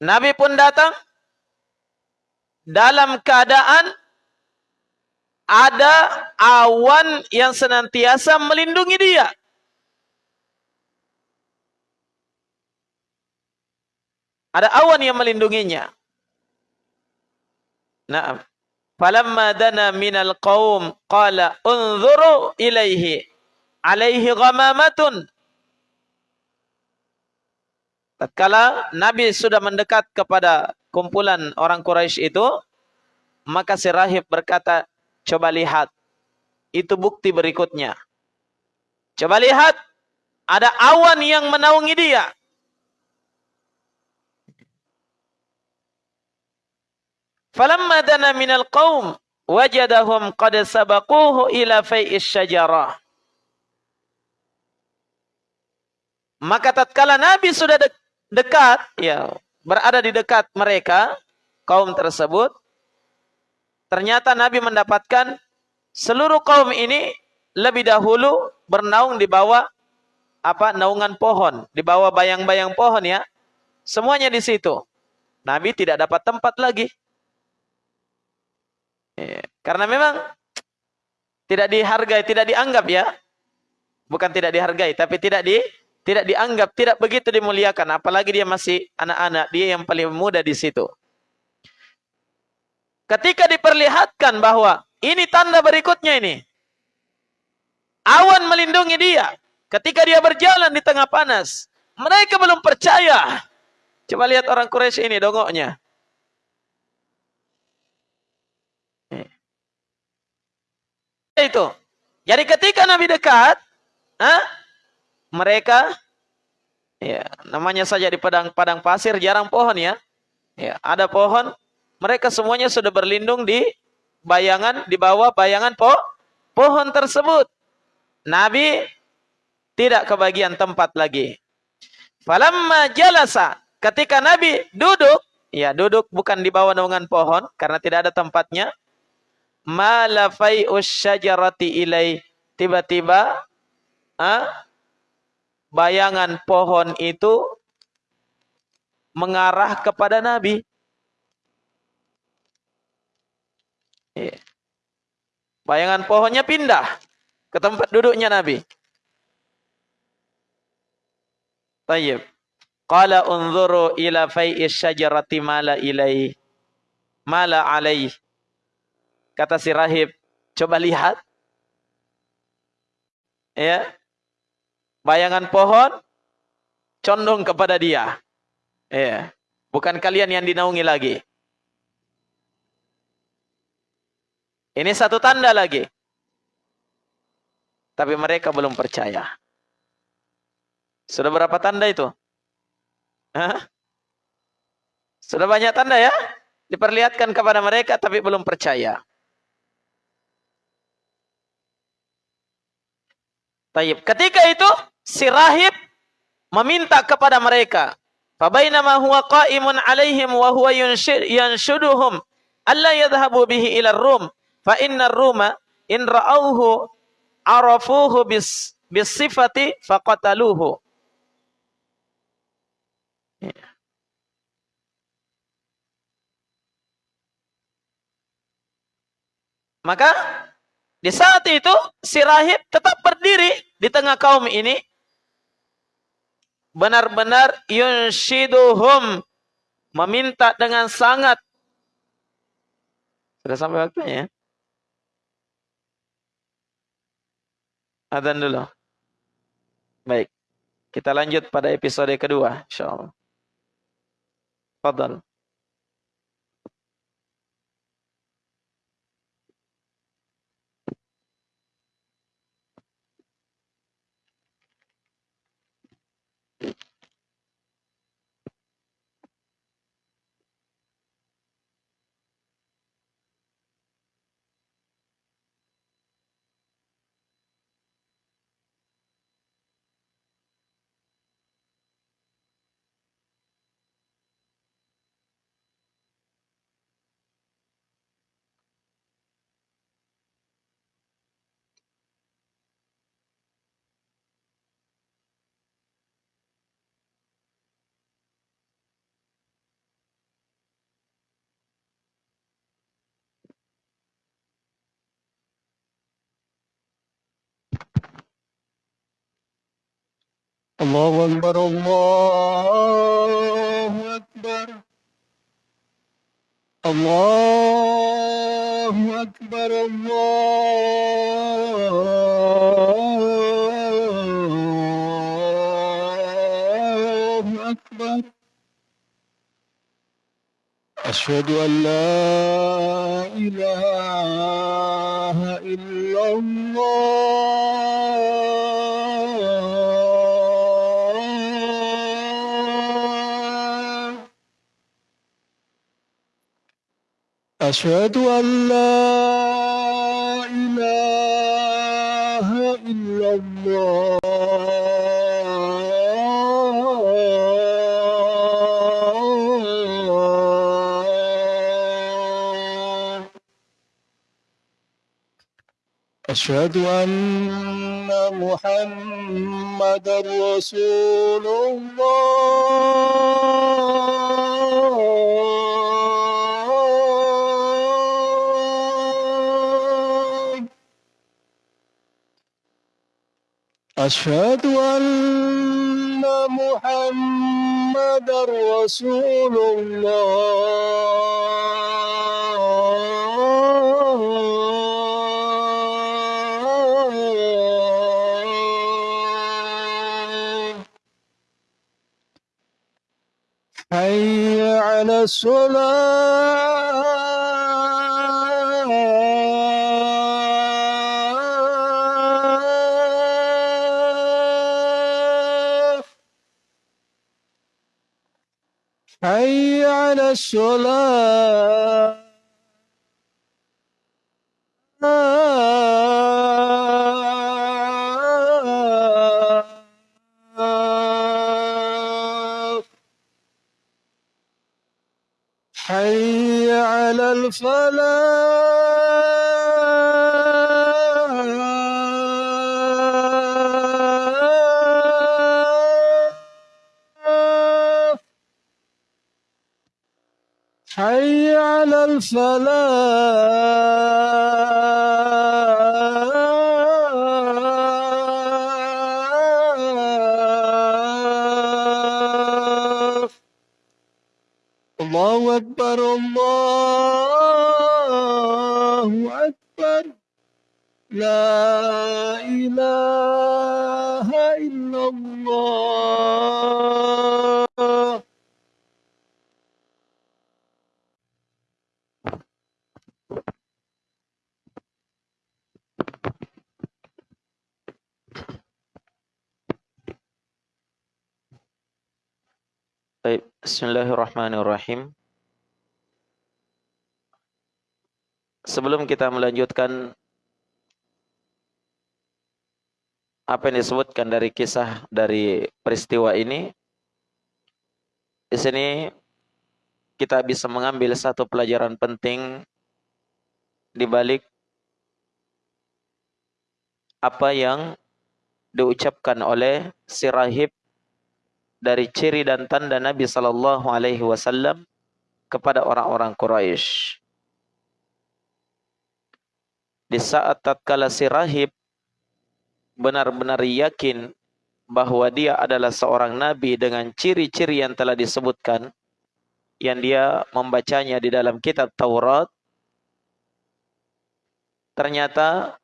Nabi pun datang dalam keadaan ada awan yang senantiasa melindungi dia. Ada awan yang melindunginya. Naam. Falamma dana minal qaum qala unzuru ilaihi alaihi ghamamatun. Tatkala Nabi sudah mendekat kepada kumpulan orang Quraisy itu, maka si rahib berkata, coba lihat. Itu bukti berikutnya. Coba lihat, ada awan yang menaungi dia. Falamma dana minal qaum wajadahum qad sabaquhu ila fai'is syajarah. Maka tatkala Nabi sudah dekat, ya, berada di dekat mereka, kaum tersebut, ternyata Nabi mendapatkan seluruh kaum ini lebih dahulu bernaung di bawah apa naungan pohon, di bawah bayang-bayang pohon ya. Semuanya di situ. Nabi tidak dapat tempat lagi. Ya, karena memang tidak dihargai, tidak dianggap ya. Bukan tidak dihargai, tapi tidak di tidak dianggap, tidak begitu dimuliakan. Apalagi dia masih anak-anak, dia yang paling muda di situ. Ketika diperlihatkan bahwa ini tanda berikutnya ini. Awan melindungi dia. Ketika dia berjalan di tengah panas. Mereka belum percaya. Coba lihat orang Quraisy ini dongoknya. Itu. Jadi ketika Nabi dekat, ha? Mereka ya namanya saja di padang padang pasir jarang pohon ya. Ya, ada pohon, mereka semuanya sudah berlindung di bayangan di bawah bayangan po, pohon tersebut. Nabi tidak kebagian tempat lagi. Falamma jalasa, ketika Nabi duduk, ya duduk bukan di bawah naungan pohon karena tidak ada tempatnya. Malafai usyajarati ilai. Tiba-tiba ah, bayangan pohon itu mengarah kepada Nabi. Iya. Bayangan pohonnya pindah ke tempat duduknya Nabi. Tayyib. Qala unzuru ila fai'is syajarati mala. Mala alaih. Kata si rahib, coba lihat. Ya, bayangan pohon condong kepada dia. Ya. Bukan kalian yang dinaungi lagi. Ini satu tanda lagi. Tapi mereka belum percaya. Sudah berapa tanda itu? Hah? Sudah banyak tanda ya? Diperlihatkan kepada mereka tapi belum percaya. Taib. Ketika itu si rahib meminta kepada mereka. Fabainama huwa qa'imun alaihim wa huwa yanshuduhum alla yadhhabu bihi ila rum fa inna ruma in ra'awhu arafuhu bis bisifati faqataluhu. Maka di saat itu si rahib tetap berdiri di tengah kaum ini benar-benar yunshiduhum meminta dengan sangat. Sudah sampai waktunya? Ya dulu. Baik kita lanjut pada episode kedua insyaallah Fadal الله أكبر الله أكبر. الله أكبر الله أكبر. أشهد أن لا إله إلا الله. أشهد أن لا إله إلا الله. أشهد أن محمد رسول الله. أشهد أن محمد رسول الله. حي على الصلاة. حي على الصلاه Bismillahirrahmanirrahim. Sebelum kita melanjutkan apa yang disebutkan dari kisah dari peristiwa ini, di sini kita bisa mengambil satu pelajaran penting di balik apa yang diucapkan oleh si rahib dari ciri dan tanda Nabi sallallahu alaihi wasallam kepada orang-orang Quraisy. Di saat tatkala si rahib benar-benar yakin bahwa dia adalah seorang nabi dengan ciri-ciri yang telah disebutkan yang dia membacanya di dalam kitab Taurat ternyata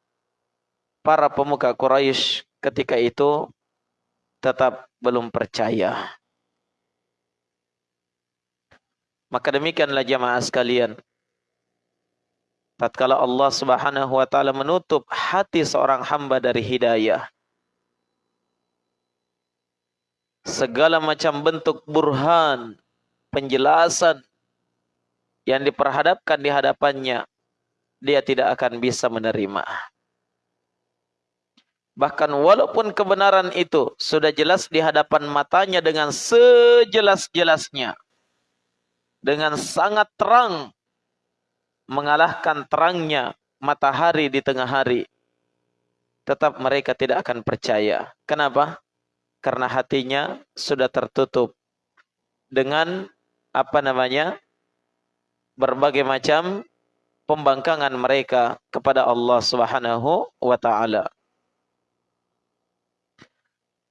para pemuka Quraisy ketika itu tetap belum percaya. Maka demikianlah jamaah sekalian. Tatkala Allah Subhanahu wa taala menutup hati seorang hamba dari hidayah. Segala macam bentuk burhan, penjelasan yang diperhadapkan di hadapannya, dia tidak akan bisa menerima. Bahkan walaupun kebenaran itu sudah jelas di hadapan matanya dengan sejelas-jelasnya. Dengan sangat terang. Mengalahkan terangnya matahari di tengah hari. Tetap mereka tidak akan percaya. Kenapa? Karena hatinya sudah tertutup. Dengan apa namanya? Berbagai macam pembangkangan mereka kepada Allah Subhanahu wa taala.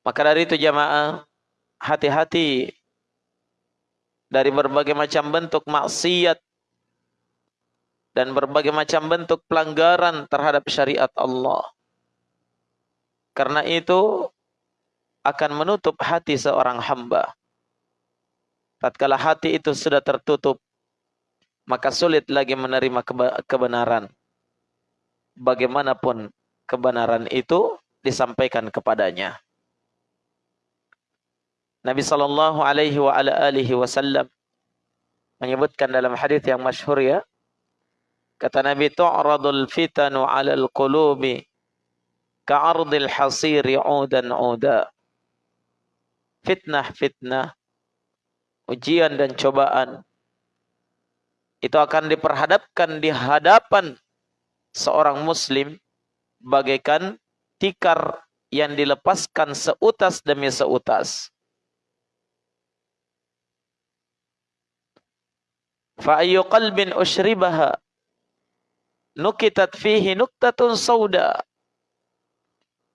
Maka dari itu jamaah, hati-hati dari berbagai macam bentuk maksiat dan berbagai macam bentuk pelanggaran terhadap syariat Allah. Karena itu akan menutup hati seorang hamba. Tatkala hati itu sudah tertutup, maka sulit lagi menerima kebenaran. Bagaimanapun kebenaran itu disampaikan kepadanya. Nabi sallallahu alaihi wa ala alihi wasallam menyebutkan dalam hadis yang masyhur ya kata Nabi tu'radul fitanu 'alal qulubi ka'ardil hasiri 'udan 'uda. Fitnah fitnah ujian dan cobaan itu akan diperhadapkan di hadapan seorang muslim bagaikan tikar yang dilepaskan seutas demi seutas Fa ayyu qalbin ushribaha nukitat fihi nuktatun sauda.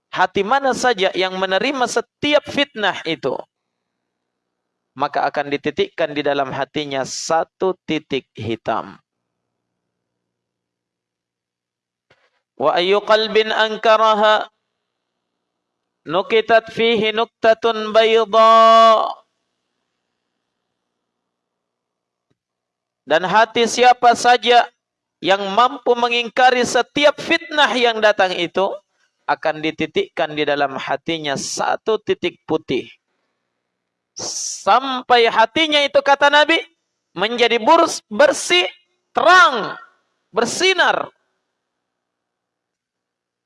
Hati mana saja yang menerima setiap fitnah itu, maka akan dititikkan di dalam hatinya satu titik hitam. Wa ayyu qalbin ankaraha nukitat fihi nuktatun bayda. Dan hati siapa saja yang mampu mengingkari setiap fitnah yang datang itu akan dititikkan di dalam hatinya satu titik putih. Sampai hatinya itu kata Nabi menjadi burus, bersih, terang, bersinar.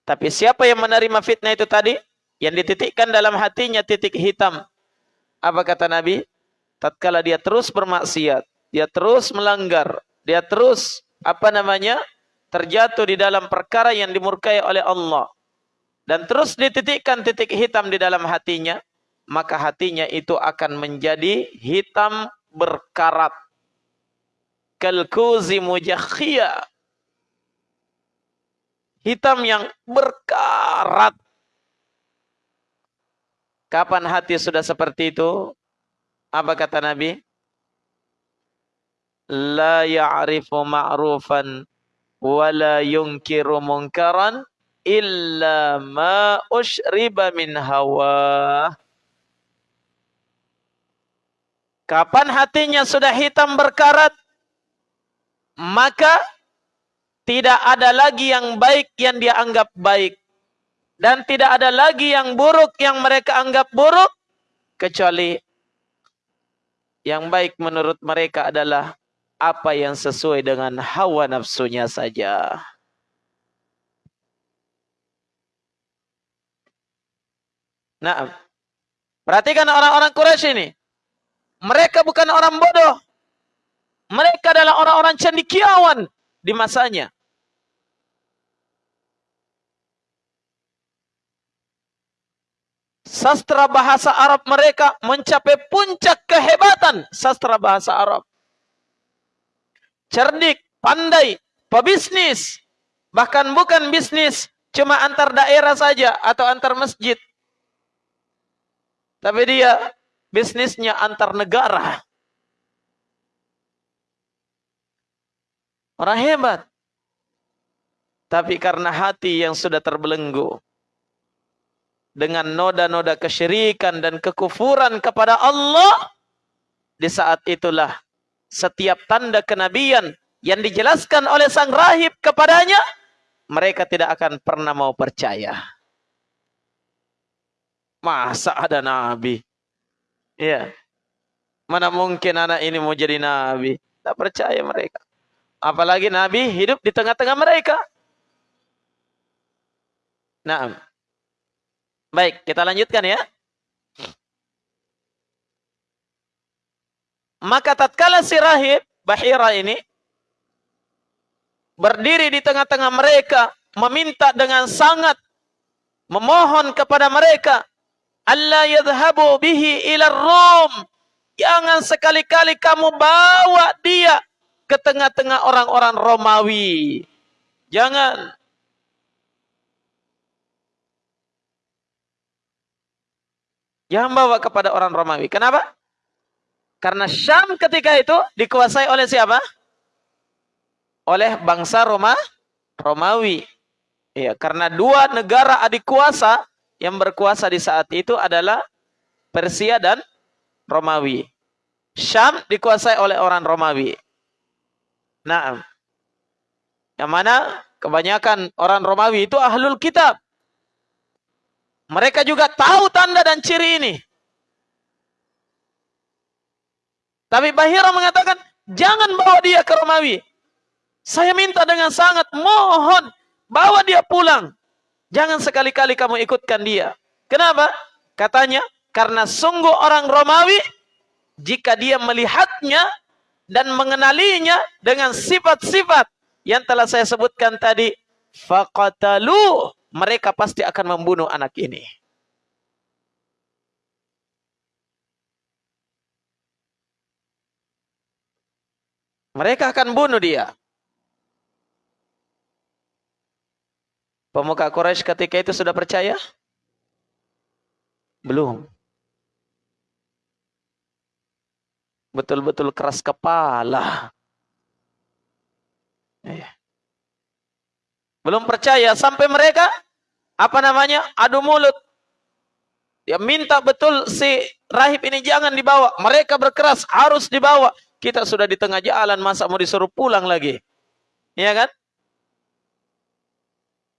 Tapi siapa yang menerima fitnah itu tadi? Yang dititikkan dalam hatinya titik hitam. Apa kata Nabi? Tatkala dia terus bermaksiat, dia terus melanggar, dia terus apa namanya? terjatuh di dalam perkara yang dimurkai oleh Allah dan terus dititikkan titik hitam di dalam hatinya, maka hatinya itu akan menjadi hitam berkarat. Kalkuzi mujakhia. Hitam yang berkarat. Kapan hati sudah seperti itu? Apa kata Nabi? La ya'rifu ma'rufan wa la yunkiru munkaran illa ma ushriba min hawa. Kapan hatinya sudah hitam berkarat, maka tidak ada lagi yang baik yang dia anggap baik. Dan tidak ada lagi yang buruk yang mereka anggap buruk. Kecuali yang baik menurut mereka adalah apa yang sesuai dengan hawa nafsunya saja. Nah, perhatikan orang-orang Quraisy ini. Mereka bukan orang bodoh. Mereka adalah orang-orang cendikiawan di masanya. Sastra bahasa Arab mereka mencapai puncak kehebatan sastra bahasa Arab cerdik, pandai, pebisnis. Bahkan bukan bisnis cuma antar daerah saja atau antar masjid. Tapi dia bisnisnya antar negara. Orang hebat. Tapi karena hati yang sudah terbelenggu dengan noda-noda kesyirikan dan kekufuran kepada Allah, di saat itulah setiap tanda kenabian yang dijelaskan oleh sang rahib kepadanya, mereka tidak akan pernah mau percaya. Masa ada nabi? Ya. Mana mungkin anak ini mau jadi nabi? Tak percaya mereka. Apalagi nabi hidup di tengah-tengah mereka. Nah. Baik, kita lanjutkan ya. Maka tatkala si rahib Bahira ini berdiri di tengah-tengah mereka meminta dengan sangat memohon kepada mereka Allah yadhhabu bihi ila Rom jangan sekali-kali kamu bawa dia ke tengah-tengah orang-orang Romawi jangan Jangan bawa kepada orang Romawi. Kenapa? Karena Syam ketika itu dikuasai oleh siapa? Oleh bangsa Roma, Romawi. Ya, karena dua negara adik kuasa yang berkuasa di saat itu adalah Persia dan Romawi. Syam dikuasai oleh orang Romawi. Nah, yang mana kebanyakan orang Romawi itu ahlul kitab. Mereka juga tahu tanda dan ciri ini. Tapi Bahira mengatakan, jangan bawa dia ke Romawi. Saya minta dengan sangat, mohon, bawa dia pulang. Jangan sekali-kali kamu ikutkan dia. Kenapa? Katanya, karena sungguh orang Romawi, jika dia melihatnya dan mengenalinya dengan sifat-sifat yang telah saya sebutkan tadi, faqatalu mereka pasti akan membunuh anak ini. Mereka akan bunuh dia. Pemuka Quraisy ketika itu sudah percaya? Belum. Betul-betul keras kepala. Eh. Belum percaya sampai mereka apa namanya? adu mulut. Ya minta betul si rahib ini jangan dibawa. Mereka berkeras harus dibawa. Kita sudah di tengah jalan masa mau disuruh pulang lagi. Iya kan?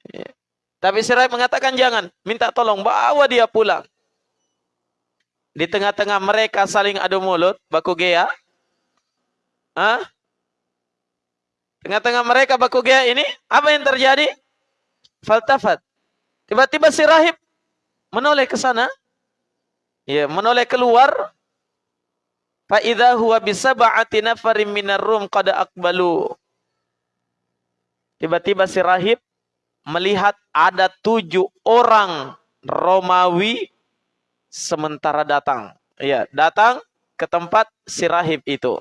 Ya. Tapi si rahib mengatakan jangan, minta tolong bawa dia pulang. Di tengah-tengah mereka saling adu mulut, baku gea. Hah? Tengah-tengah mereka baku gea ini, apa yang terjadi? Faltafat. Tiba-tiba si rahib menoleh ke sana. Ya, menoleh keluar. Fa'idha huwa bisaba'ati nafarim minar rum qad akbalu. Tiba-tiba si rahib melihat ada tujuh orang Romawi sementara datang. Ya, datang ke tempat si rahib itu.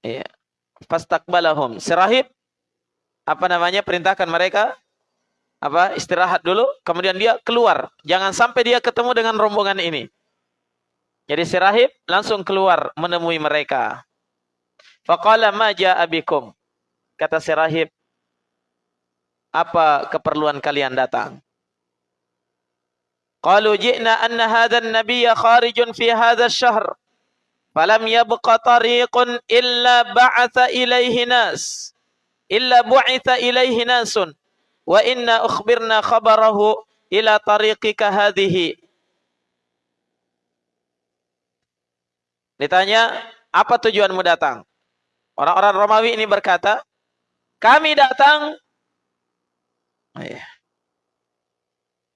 Iya. Fastakbalahum. Sirahib apa namanya perintahkan mereka apa istirahat dulu kemudian dia keluar jangan sampai dia ketemu dengan rombongan ini jadi si rahib langsung keluar menemui mereka. Faqala ma abikum kata si rahib apa keperluan kalian datang? Qalu ji'na anna hadha an-nabiyya kharijun fi hadha ash-shahr falam yabqa tariqun illa ba'atha ilaihi nas illa bu'itha ilaihi nasun wa inna ukhbirna khabarahu ila tariqika hadhihi ditanya apa tujuanmu datang orang-orang Romawi ini berkata kami datang oh iya.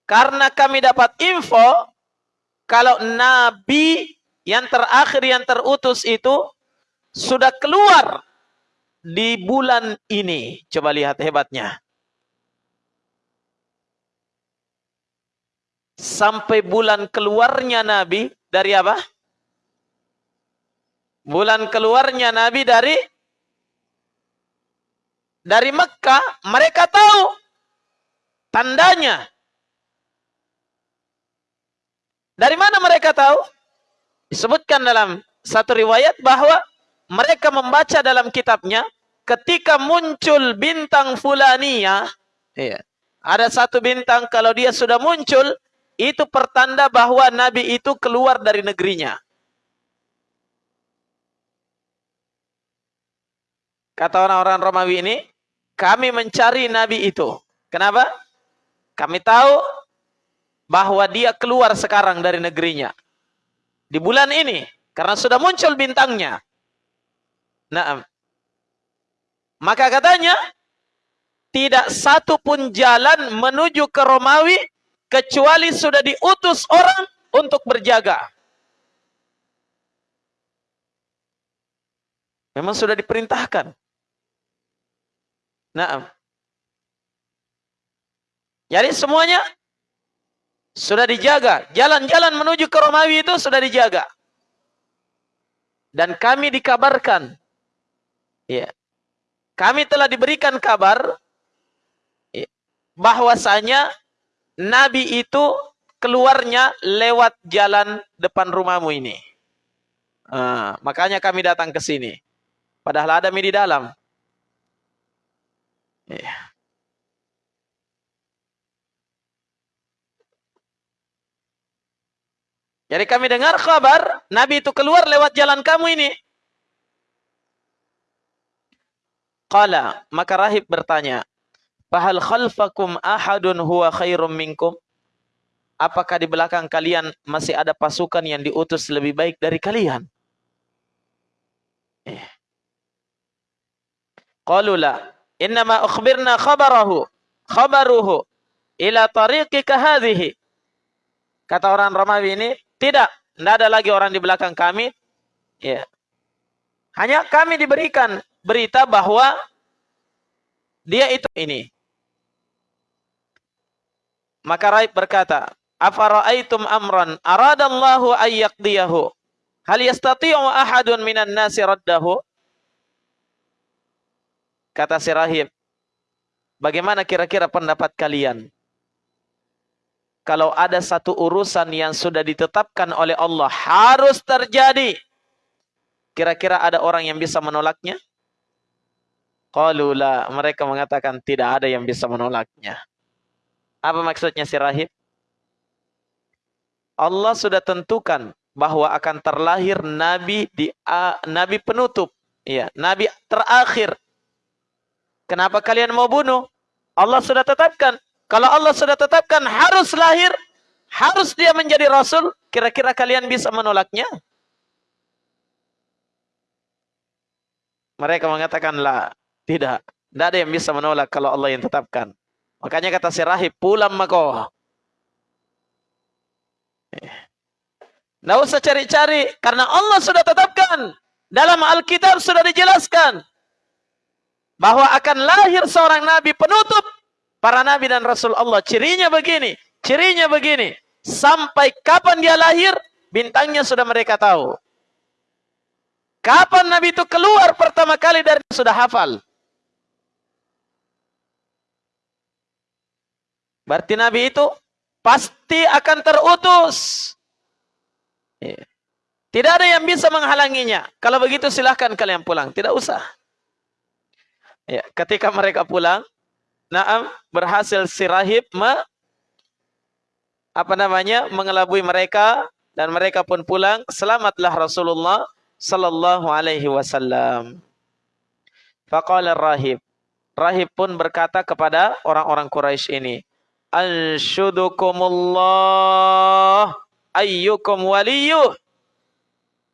karena kami dapat info kalau nabi yang terakhir yang terutus itu sudah keluar di bulan ini. Coba lihat hebatnya. Sampai bulan keluarnya Nabi dari apa? Bulan keluarnya Nabi dari dari Mekah, mereka tahu tandanya. Dari mana mereka tahu? Disebutkan dalam satu riwayat bahwa mereka membaca dalam kitabnya ketika muncul bintang fulania, iya, ada satu bintang kalau dia sudah muncul, itu pertanda bahwa Nabi itu keluar dari negerinya. Kata orang-orang Romawi ini, kami mencari Nabi itu. Kenapa? Kami tahu bahwa dia keluar sekarang dari negerinya di bulan ini karena sudah muncul bintangnya. Nah, maka katanya tidak satu pun jalan menuju ke Romawi kecuali sudah diutus orang untuk berjaga. Memang sudah diperintahkan. Nah, jadi semuanya sudah dijaga. Jalan-jalan menuju ke Romawi itu sudah dijaga. Dan kami dikabarkan. Ya. Kami telah diberikan kabar. Ya, bahwasanya Nabi itu keluarnya lewat jalan depan rumahmu ini. Nah, makanya kami datang ke sini. Padahal ada di dalam. Yeah. Jadi kami dengar kabar Nabi itu keluar lewat jalan kamu ini. Qala, maka rahib bertanya, "Fahal khalfakum ahadun huwa khairum minkum?" Apakah di belakang kalian masih ada pasukan yang diutus lebih baik dari kalian? Eh. Qalu la, innama ukhbirna khabarahu, khabaruhu ila tariqika hadhihi. Kata orang Romawi ini, tidak, tidak ada lagi orang di belakang kami. Ya. Hanya kami diberikan berita bahwa dia itu ini. Maka Raib berkata, Afara'aitum amran aradallahu ayyaqdiyahu. Hal yastati'u ahadun minan nasi raddahu? Kata si rahib, bagaimana kira-kira pendapat kalian? kalau ada satu urusan yang sudah ditetapkan oleh Allah harus terjadi. Kira-kira ada orang yang bisa menolaknya? Qalula, mereka mengatakan tidak ada yang bisa menolaknya. Apa maksudnya si rahib? Allah sudah tentukan bahwa akan terlahir nabi di uh, nabi penutup, ya, nabi terakhir. Kenapa kalian mau bunuh? Allah sudah tetapkan kalau Allah sudah tetapkan harus lahir, harus dia menjadi rasul, kira-kira kalian bisa menolaknya? Mereka mengatakan lah, tidak. Tidak ada yang bisa menolak kalau Allah yang tetapkan. Makanya kata si rahib, pulang mako. Tidak usah cari-cari, karena Allah sudah tetapkan. Dalam Alkitab sudah dijelaskan. Bahwa akan lahir seorang nabi penutup para nabi dan rasul Allah. Cirinya begini, cirinya begini. Sampai kapan dia lahir, bintangnya sudah mereka tahu. Kapan nabi itu keluar pertama kali dari sudah hafal. Berarti nabi itu pasti akan terutus. Iya. Tidak ada yang bisa menghalanginya. Kalau begitu silahkan kalian pulang. Tidak usah. Ya, ketika mereka pulang, Naam berhasil si rahib me, apa namanya mengelabui mereka dan mereka pun pulang selamatlah Rasulullah sallallahu alaihi wasallam. Faqala rahib Rahib pun berkata kepada orang-orang Quraisy ini, "Anshudukumullah ayyukum waliyuh."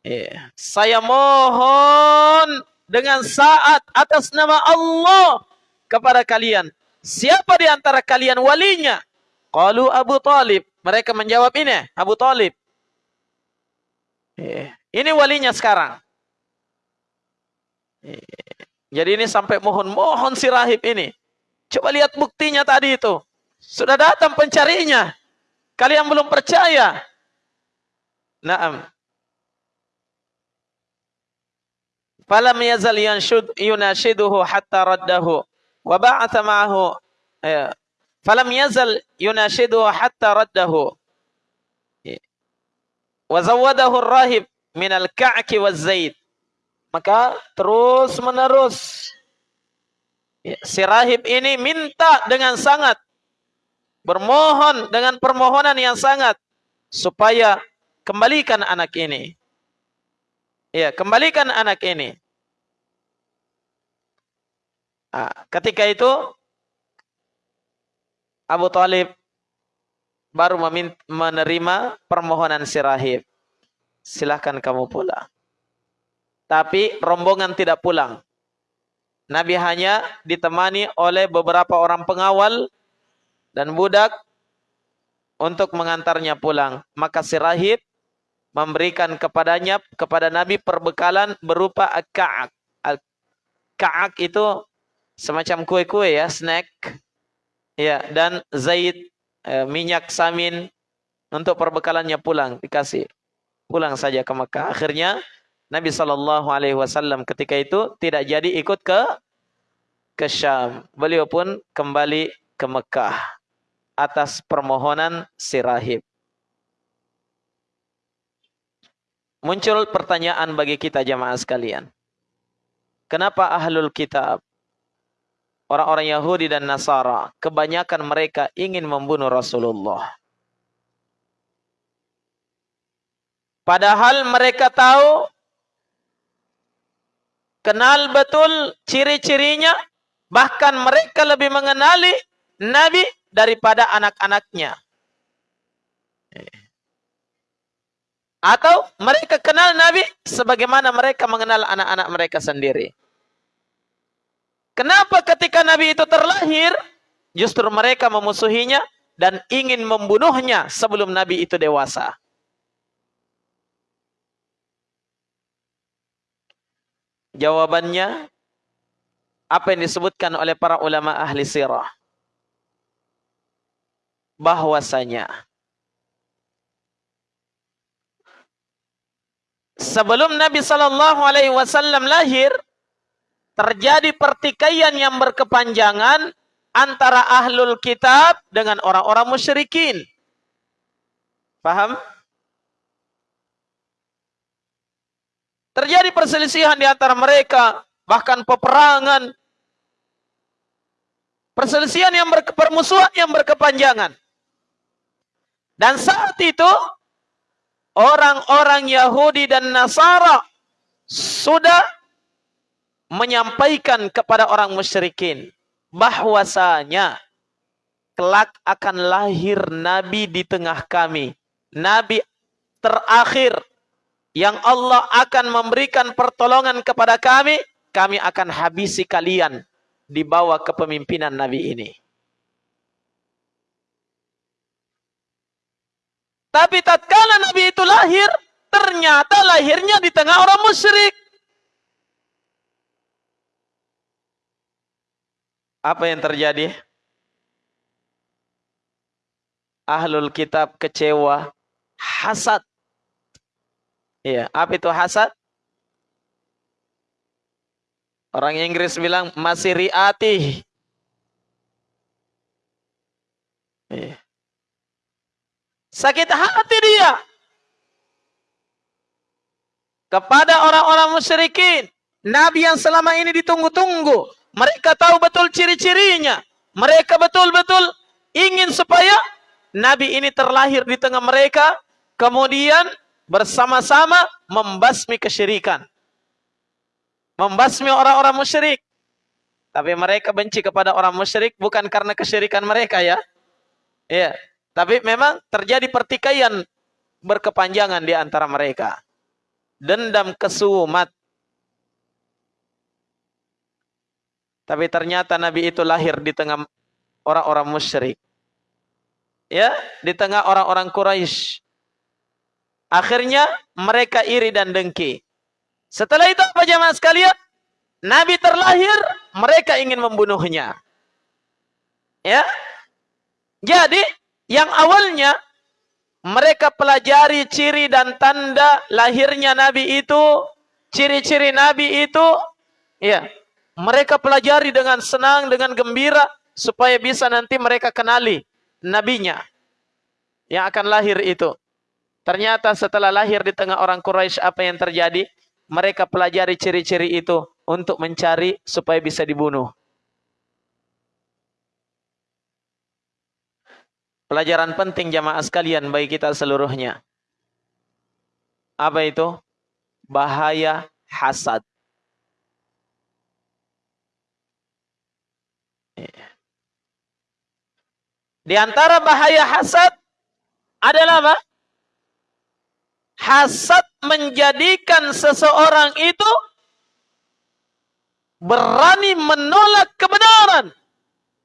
Yeah. Saya mohon dengan saat atas nama Allah kepada kalian Siapa di antara kalian walinya? Qalu Abu Talib. Mereka menjawab ini, Abu Talib. Eh, ini walinya sekarang. Eh, jadi ini sampai mohon-mohon si rahib ini. Coba lihat buktinya tadi itu. Sudah datang pencarinya. Kalian belum percaya. Naam. falam yazal yanshud yunashiduhu hatta raddahu. Wa ba'atha ma'ahu ya. falam yazal yunashiduhu hatta raddahu. Ya. Wa zawadahu ar-rahib min al-ka'ki waz-zaid maka terus menerus ya, si rahib ini minta dengan sangat bermohon dengan permohonan yang sangat supaya kembalikan anak ini. Ya kembalikan anak ini. Nah, ketika itu Abu Talib baru menerima permohonan si rahib. Silahkan kamu pulang. Tapi rombongan tidak pulang. Nabi hanya ditemani oleh beberapa orang pengawal dan budak untuk mengantarnya pulang. Maka si rahib memberikan kepadanya kepada Nabi perbekalan berupa ka'ak. Ka'ak itu semacam kue-kue ya, snack. Ya, dan zait, eh, minyak samin untuk perbekalannya pulang dikasih. Pulang saja ke Mekah. Akhirnya Nabi sallallahu alaihi wasallam ketika itu tidak jadi ikut ke ke Syam. Beliau pun kembali ke Mekah atas permohonan si rahib. Muncul pertanyaan bagi kita jamaah sekalian. Kenapa ahlul kitab orang-orang Yahudi dan Nasara, kebanyakan mereka ingin membunuh Rasulullah? Padahal mereka tahu, kenal betul ciri-cirinya, bahkan mereka lebih mengenali Nabi daripada anak-anaknya. Atau mereka kenal Nabi sebagaimana mereka mengenal anak-anak mereka sendiri. Kenapa ketika Nabi itu terlahir, justru mereka memusuhinya dan ingin membunuhnya sebelum Nabi itu dewasa. Jawabannya, apa yang disebutkan oleh para ulama ahli sirah. Bahwasanya, sebelum Nabi Shallallahu Alaihi Wasallam lahir terjadi pertikaian yang berkepanjangan antara ahlul kitab dengan orang-orang musyrikin. Paham? Terjadi perselisihan di antara mereka, bahkan peperangan. Perselisihan yang berpermusuhan yang berkepanjangan. Dan saat itu orang-orang Yahudi dan Nasara sudah menyampaikan kepada orang musyrikin bahwasanya kelak akan lahir nabi di tengah kami nabi terakhir yang Allah akan memberikan pertolongan kepada kami kami akan habisi kalian di bawah kepemimpinan nabi ini Tapi tatkala Nabi itu lahir, ternyata lahirnya di tengah orang musyrik. Apa yang terjadi? Ahlul kitab kecewa, hasad. Iya, apa itu hasad? Orang Inggris bilang masih riati. Iya. Sakit hati dia. Kepada orang-orang musyrikin. Nabi yang selama ini ditunggu-tunggu. Mereka tahu betul ciri-cirinya. Mereka betul-betul ingin supaya Nabi ini terlahir di tengah mereka. Kemudian bersama-sama membasmi kesyirikan. Membasmi orang-orang musyrik. Tapi mereka benci kepada orang musyrik bukan karena kesyirikan mereka ya. Iya. Tapi memang terjadi pertikaian berkepanjangan di antara mereka. Dendam kesumat. Tapi ternyata Nabi itu lahir di tengah orang-orang musyrik. Ya, di tengah orang-orang Quraisy. Akhirnya mereka iri dan dengki. Setelah itu apa jamaah sekalian? Nabi terlahir, mereka ingin membunuhnya. Ya. Jadi yang awalnya mereka pelajari ciri dan tanda lahirnya Nabi itu, ciri-ciri Nabi itu, ya, mereka pelajari dengan senang, dengan gembira, supaya bisa nanti mereka kenali nabinya yang akan lahir itu. Ternyata setelah lahir di tengah orang Quraisy apa yang terjadi? Mereka pelajari ciri-ciri itu untuk mencari supaya bisa dibunuh. Pelajaran penting jamaah sekalian bagi kita seluruhnya. Apa itu? Bahaya hasad. Di antara bahaya hasad adalah apa? Hasad menjadikan seseorang itu berani menolak kebenaran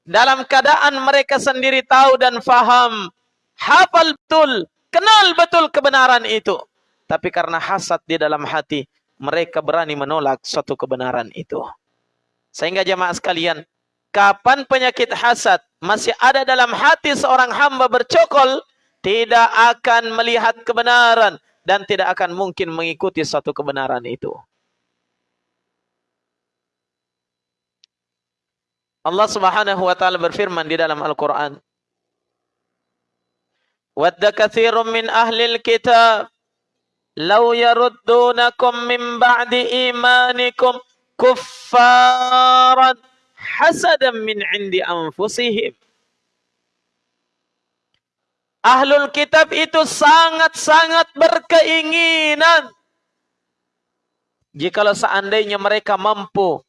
dalam keadaan mereka sendiri tahu dan faham, hafal betul, kenal betul kebenaran itu. Tapi karena hasad di dalam hati, mereka berani menolak suatu kebenaran itu. Sehingga jemaah sekalian, kapan penyakit hasad masih ada dalam hati seorang hamba bercokol, tidak akan melihat kebenaran dan tidak akan mungkin mengikuti suatu kebenaran itu. Allah Subhanahu wa taala berfirman di dalam Al-Qur'an. Wadda katsirun min ahlil kitab Lau yaruddunakum min ba'di imanikum kuffaran hasadan min indi anfusihim. Ahlul kitab itu sangat-sangat berkeinginan. Jikalau seandainya mereka mampu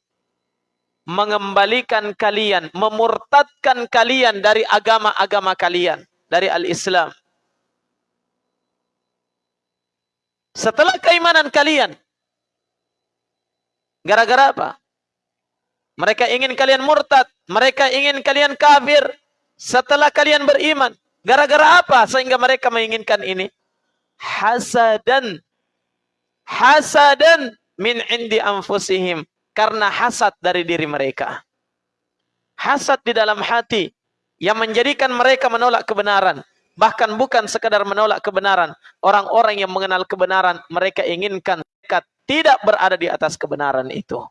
mengembalikan kalian, memurtadkan kalian dari agama-agama kalian, dari al-Islam. Setelah keimanan kalian, gara-gara apa? Mereka ingin kalian murtad, mereka ingin kalian kafir setelah kalian beriman. Gara-gara apa sehingga mereka menginginkan ini? Hasadan. Hasadan min indi anfusihim. Karena hasad dari diri mereka. Hasad di dalam hati. Yang menjadikan mereka menolak kebenaran. Bahkan bukan sekadar menolak kebenaran. Orang-orang yang mengenal kebenaran. Mereka inginkan mereka tidak berada di atas kebenaran itu.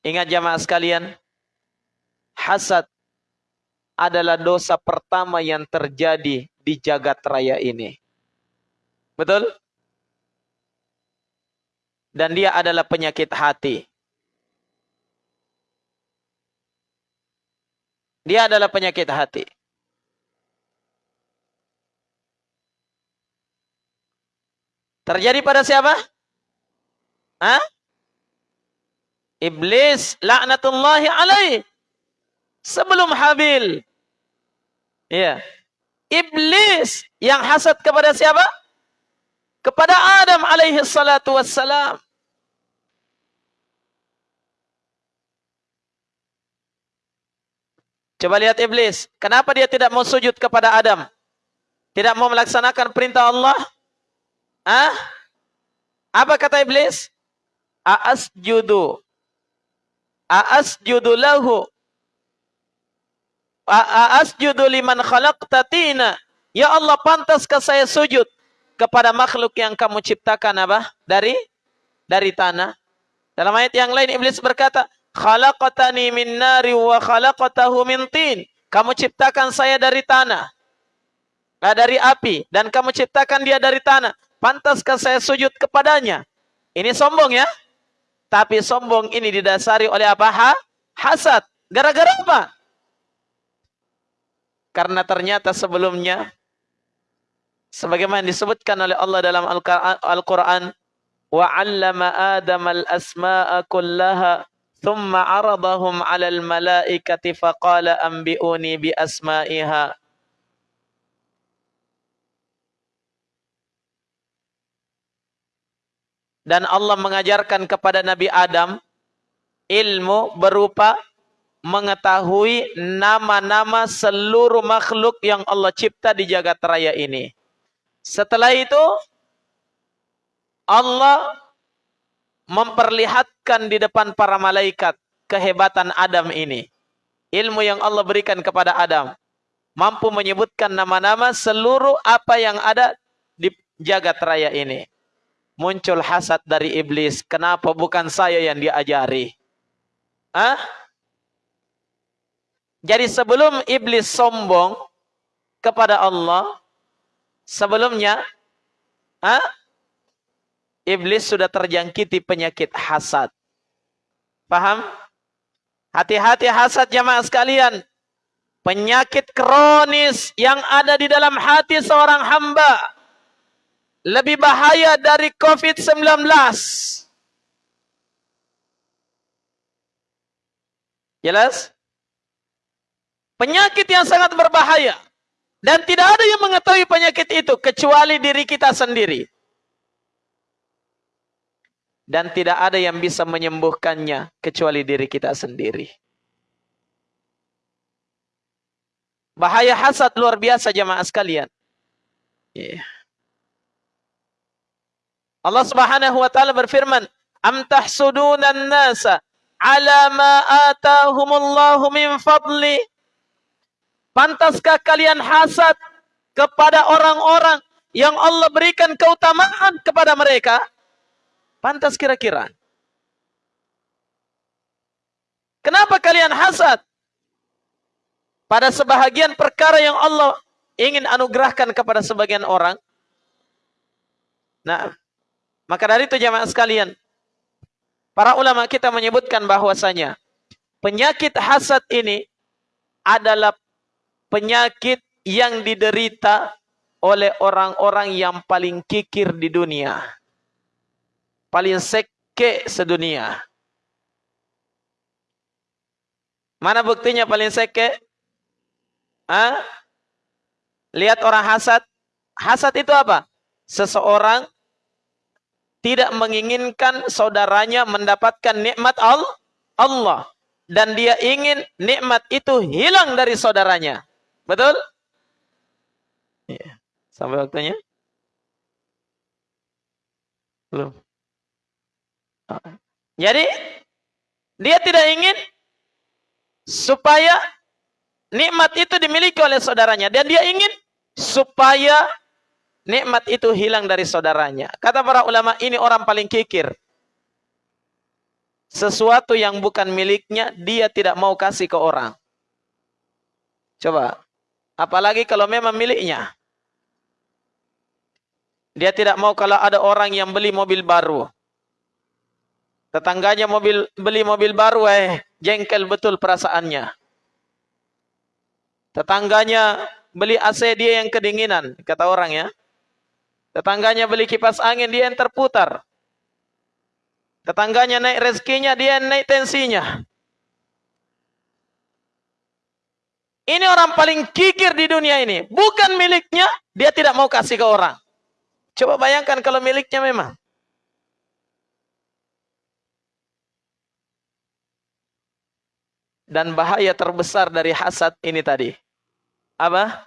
Ingat jamaah sekalian, hasad adalah dosa pertama yang terjadi di jagat raya ini. Betul? Dan dia adalah penyakit hati. Dia adalah penyakit hati. Terjadi pada siapa? Hah? Iblis laknatullahi alaih. Sebelum Habil. Ya. Iblis yang hasad kepada siapa? Kepada Adam alaihi salatu wassalam. Coba lihat iblis. Kenapa dia tidak mau sujud kepada Adam? Tidak mau melaksanakan perintah Allah? Ah? Apa kata iblis? Aasjudu Aasjudu lahu. Aasjudu liman khalaqtatina. Ya Allah, pantaskah saya sujud kepada makhluk yang kamu ciptakan apa? Dari dari tanah. Dalam ayat yang lain Iblis berkata, "Khalaqtani min nari wa khalaqtahu min tin." Kamu ciptakan saya dari tanah. Nah, dari api dan kamu ciptakan dia dari tanah. Pantaskah saya sujud kepadanya? Ini sombong ya? Tapi sombong ini didasari oleh apa? Ha? Hasad. Gara-gara apa? Karena ternyata sebelumnya sebagaimana disebutkan oleh Allah dalam Al-Qur'an wa 'allama Adam al-asma'a kullaha thumma 'aradahum 'alal malaikati faqala anbi'uni bi asma'iha dan Allah mengajarkan kepada Nabi Adam ilmu berupa mengetahui nama-nama seluruh makhluk yang Allah cipta di jagat raya ini. Setelah itu Allah memperlihatkan di depan para malaikat kehebatan Adam ini. Ilmu yang Allah berikan kepada Adam mampu menyebutkan nama-nama seluruh apa yang ada di jagat raya ini muncul hasad dari iblis. Kenapa bukan saya yang diajari? Hah? Jadi sebelum iblis sombong kepada Allah, sebelumnya hah? iblis sudah terjangkiti penyakit hasad. Paham? Hati-hati hasad jamaah sekalian. Penyakit kronis yang ada di dalam hati seorang hamba lebih bahaya dari COVID-19. Jelas? Penyakit yang sangat berbahaya. Dan tidak ada yang mengetahui penyakit itu kecuali diri kita sendiri. Dan tidak ada yang bisa menyembuhkannya kecuali diri kita sendiri. Bahaya hasad luar biasa jemaah sekalian. Yeah. Allah Subhanahu wa taala berfirman, "Am tahsudunan nasa ala ma atahumullahu min fadli?" Pantaskah kalian hasad kepada orang-orang yang Allah berikan keutamaan kepada mereka? Pantas kira-kira. Kenapa kalian hasad? pada sebahagian perkara yang Allah ingin anugerahkan kepada sebagian orang. Nah, maka dari itu jamaah sekalian, para ulama kita menyebutkan bahwasanya penyakit hasad ini adalah penyakit yang diderita oleh orang-orang yang paling kikir di dunia. Paling seke sedunia. Mana buktinya paling seke? Hah? Lihat orang hasad. Hasad itu apa? Seseorang tidak menginginkan saudaranya mendapatkan nikmat Allah. Dan dia ingin nikmat itu hilang dari saudaranya. Betul? Ya. Sampai waktunya? Belum. Jadi, dia tidak ingin supaya nikmat itu dimiliki oleh saudaranya dan dia ingin supaya nikmat itu hilang dari saudaranya. Kata para ulama ini orang paling kikir. Sesuatu yang bukan miliknya dia tidak mau kasih ke orang. Coba. Apalagi kalau memang miliknya. Dia tidak mau kalau ada orang yang beli mobil baru. Tetangganya mobil beli mobil baru eh jengkel betul perasaannya. Tetangganya beli AC dia yang kedinginan, kata orang ya. Tetangganya beli kipas angin dia yang terputar. Tetangganya naik rezekinya dia yang naik tensinya. Ini orang paling kikir di dunia ini. Bukan miliknya, dia tidak mau kasih ke orang. Coba bayangkan kalau miliknya memang. dan bahaya terbesar dari hasad ini tadi. Apa?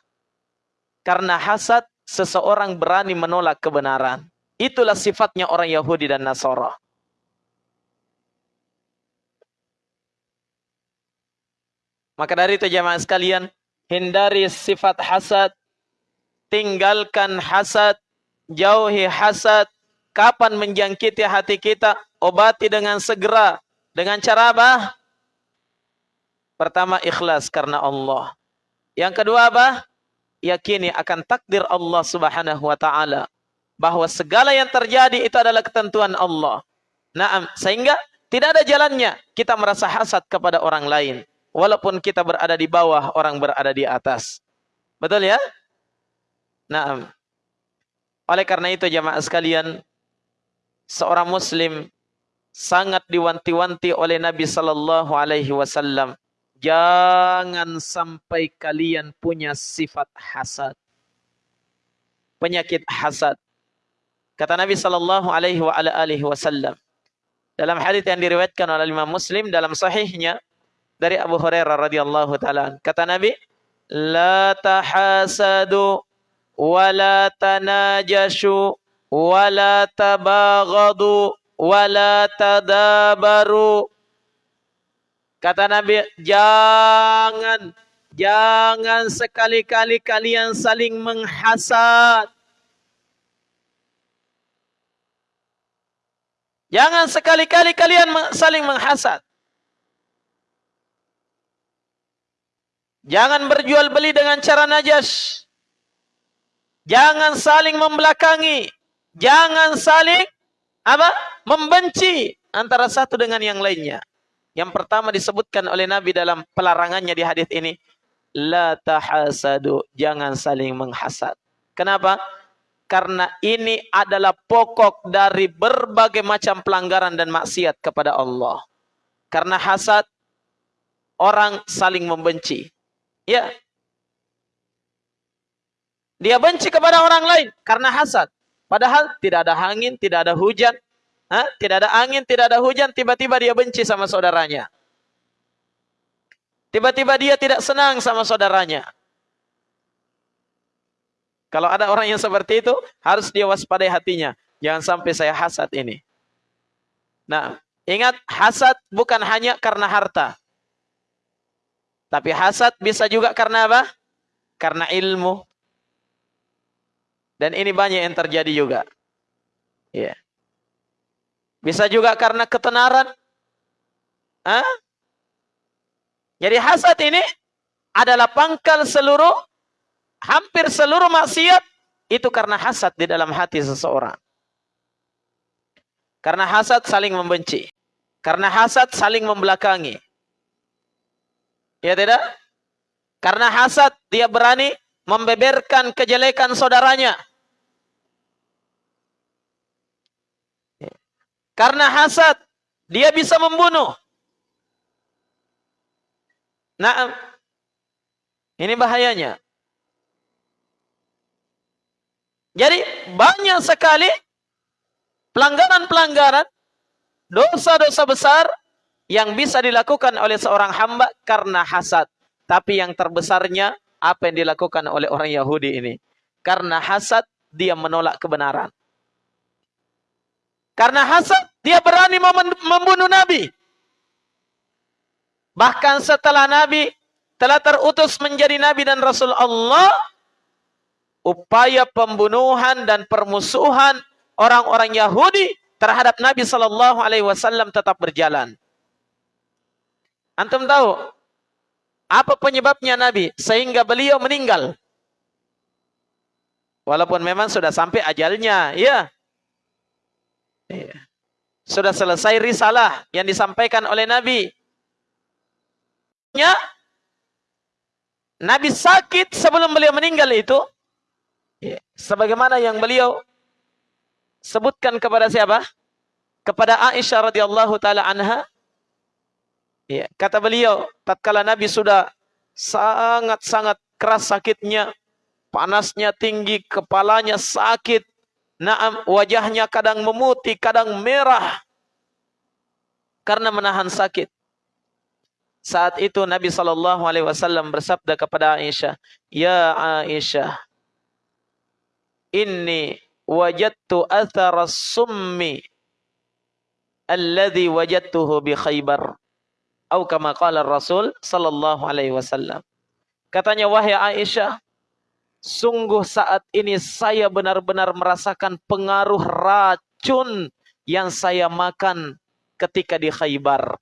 Karena hasad seseorang berani menolak kebenaran. Itulah sifatnya orang Yahudi dan Nasara. Maka dari itu jemaah sekalian, hindari sifat hasad, tinggalkan hasad, jauhi hasad. Kapan menjangkiti hati kita, obati dengan segera. Dengan cara apa? Pertama ikhlas karena Allah. Yang kedua apa? Yakini akan takdir Allah subhanahu wa ta'ala. Bahwa segala yang terjadi itu adalah ketentuan Allah. Nah, sehingga tidak ada jalannya kita merasa hasad kepada orang lain. Walaupun kita berada di bawah, orang berada di atas. Betul ya? Nah, oleh karena itu jamaah sekalian, seorang muslim sangat diwanti-wanti oleh Nabi sallallahu alaihi wasallam Jangan sampai kalian punya sifat hasad. Penyakit hasad. Kata Nabi sallallahu alaihi wasallam dalam hadis yang diriwayatkan oleh Imam Muslim dalam sahihnya dari Abu Hurairah radhiyallahu taala kata Nabi la tahasadu wa la tanajashu wa la tabaghadu wa la tadabaru Kata Nabi, jangan, jangan sekali-kali kalian saling menghasad. Jangan sekali-kali kalian saling menghasad. Jangan berjual beli dengan cara najas. Jangan saling membelakangi. Jangan saling apa? Membenci antara satu dengan yang lainnya. Yang pertama disebutkan oleh Nabi dalam pelarangannya di hadis ini, la tahasadu, jangan saling menghasad. Kenapa? Karena ini adalah pokok dari berbagai macam pelanggaran dan maksiat kepada Allah. Karena hasad orang saling membenci. Ya. Dia benci kepada orang lain karena hasad. Padahal tidak ada angin, tidak ada hujan, Hah? Tidak ada angin, tidak ada hujan, tiba-tiba dia benci sama saudaranya. Tiba-tiba dia tidak senang sama saudaranya. Kalau ada orang yang seperti itu, harus dia waspadai hatinya. Jangan sampai saya hasad ini. Nah, ingat hasad bukan hanya karena harta. Tapi hasad bisa juga karena apa? Karena ilmu. Dan ini banyak yang terjadi juga. Ya. Yeah. Bisa juga karena ketenaran. Hah? Jadi hasad ini adalah pangkal seluruh hampir seluruh maksiat itu karena hasad di dalam hati seseorang. Karena hasad saling membenci. Karena hasad saling membelakangi. Ya tidak? Karena hasad dia berani membeberkan kejelekan saudaranya. Karena hasad dia bisa membunuh. Nah, ini bahayanya. Jadi banyak sekali pelanggaran-pelanggaran, dosa-dosa besar yang bisa dilakukan oleh seorang hamba karena hasad. Tapi yang terbesarnya apa yang dilakukan oleh orang Yahudi ini. Karena hasad dia menolak kebenaran. Karena hasad dia berani membunuh Nabi. Bahkan setelah Nabi telah terutus menjadi Nabi dan Rasul Allah, upaya pembunuhan dan permusuhan orang-orang Yahudi terhadap Nabi Sallallahu Alaihi Wasallam tetap berjalan. Antum tahu apa penyebabnya Nabi sehingga beliau meninggal? Walaupun memang sudah sampai ajalnya, ya. Iya. Sudah selesai risalah yang disampaikan oleh Nabi. Ya, Nabi sakit sebelum beliau meninggal itu Ya. Sebagaimana yang beliau sebutkan kepada siapa? Kepada Aisyah radhiyallahu taala anha. Ya, kata beliau, tatkala Nabi sudah sangat-sangat keras sakitnya, panasnya tinggi, kepalanya sakit, naam wajahnya kadang memutih, kadang merah karena menahan sakit. Saat itu Nabi sallallahu alaihi wasallam bersabda kepada Aisyah, "Ya Aisyah, inni wajadtu athara summi alladhi wajadtuhu bi Khaybar atau kama qala Rasul sallallahu alaihi wasallam katanya wahai Aisyah sungguh saat ini saya benar-benar merasakan pengaruh racun yang saya makan ketika di Khaybar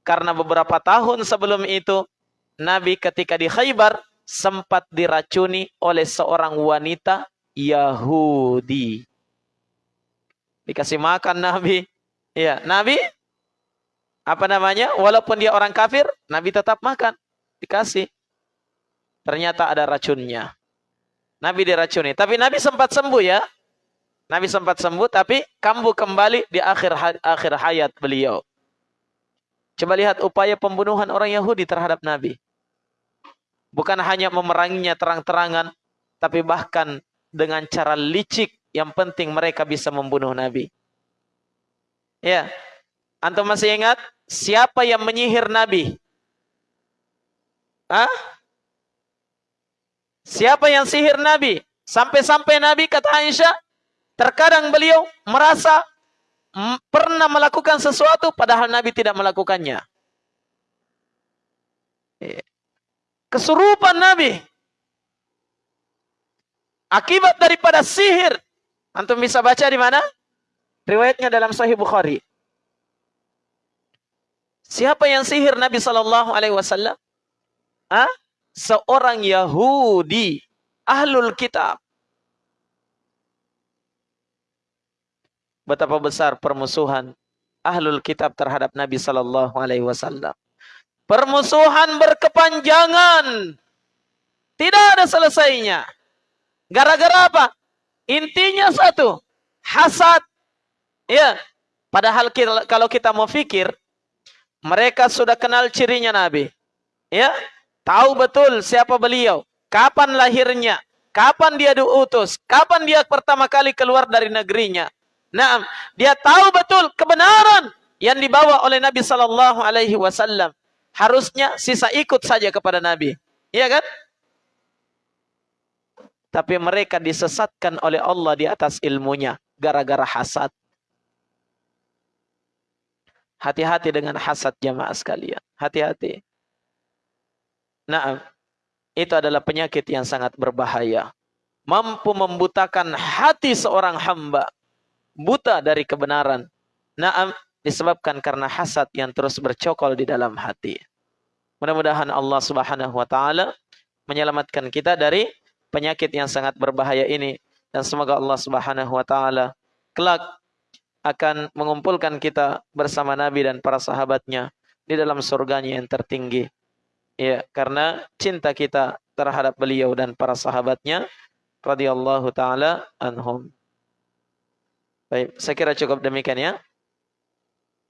karena beberapa tahun sebelum itu Nabi ketika di Khaybar sempat diracuni oleh seorang wanita Yahudi. Dikasih makan Nabi. Ya, Nabi apa namanya? Walaupun dia orang kafir, Nabi tetap makan. Dikasih. Ternyata ada racunnya. Nabi diracuni. Tapi Nabi sempat sembuh ya. Nabi sempat sembuh tapi kambuh kembali di akhir akhir hayat beliau. Coba lihat upaya pembunuhan orang Yahudi terhadap Nabi. Bukan hanya memeranginya terang-terangan, tapi bahkan dengan cara licik yang penting mereka bisa membunuh Nabi. Ya. Antum masih ingat siapa yang menyihir Nabi? Hah? Siapa yang sihir Nabi? Sampai-sampai Nabi kata Aisyah, terkadang beliau merasa pernah melakukan sesuatu padahal Nabi tidak melakukannya. Ya. Kesurupan Nabi. Akibat daripada sihir. Antum bisa baca di mana? Riwayatnya dalam Sahih Bukhari. Siapa yang sihir Nabi Sallallahu Alaihi Wasallam? Ah, seorang Yahudi, ahlul kitab. Betapa besar permusuhan ahlul kitab terhadap Nabi Sallallahu Alaihi Wasallam. Permusuhan berkepanjangan, tidak ada selesainya. Gara-gara apa? Intinya satu, hasad. Ya, padahal kita, kalau kita mau fikir, mereka sudah kenal cirinya Nabi. Ya, tahu betul siapa beliau, kapan lahirnya, kapan dia diutus, kapan dia pertama kali keluar dari negerinya. Nah, dia tahu betul kebenaran yang dibawa oleh Nabi Sallallahu Alaihi Wasallam. Harusnya sisa ikut saja kepada Nabi, iya kan? Tapi mereka disesatkan oleh Allah di atas ilmunya. Gara-gara hasad. Hati-hati dengan hasad jamaah sekalian. Hati-hati. Nah, itu adalah penyakit yang sangat berbahaya. Mampu membutakan hati seorang hamba. Buta dari kebenaran. Naam disebabkan karena hasad yang terus bercokol di dalam hati. Mudah-mudahan Allah Subhanahu wa taala menyelamatkan kita dari penyakit yang sangat berbahaya ini dan semoga Allah Subhanahu wa taala kelak akan mengumpulkan kita bersama Nabi dan para sahabatnya di dalam surganya yang tertinggi. Ya, karena cinta kita terhadap beliau dan para sahabatnya radhiyallahu taala anhum. Baik, saya kira cukup demikian ya.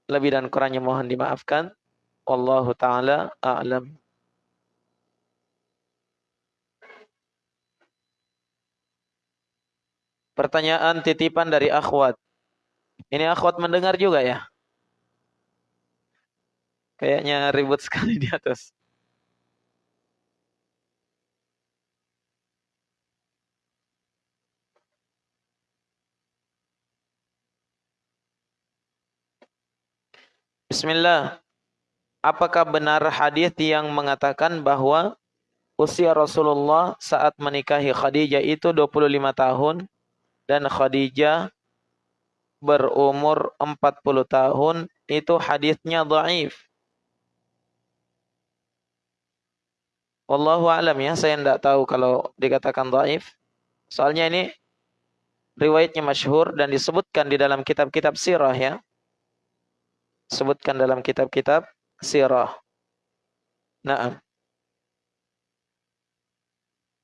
Lebih dan kurangnya mohon dimaafkan. Wallahu taala a'lam. Pertanyaan titipan dari akhwat. Ini akhwat mendengar juga ya? Kayaknya ribut sekali di atas. Bismillah. Apakah benar hadis yang mengatakan bahwa usia Rasulullah saat menikahi Khadijah itu 25 tahun dan Khadijah berumur 40 tahun itu hadisnya dhaif. Wallahu alam ya, saya tidak tahu kalau dikatakan dhaif. Soalnya ini riwayatnya masyhur dan disebutkan di dalam kitab-kitab sirah ya sebutkan dalam kitab-kitab sirah. Nah,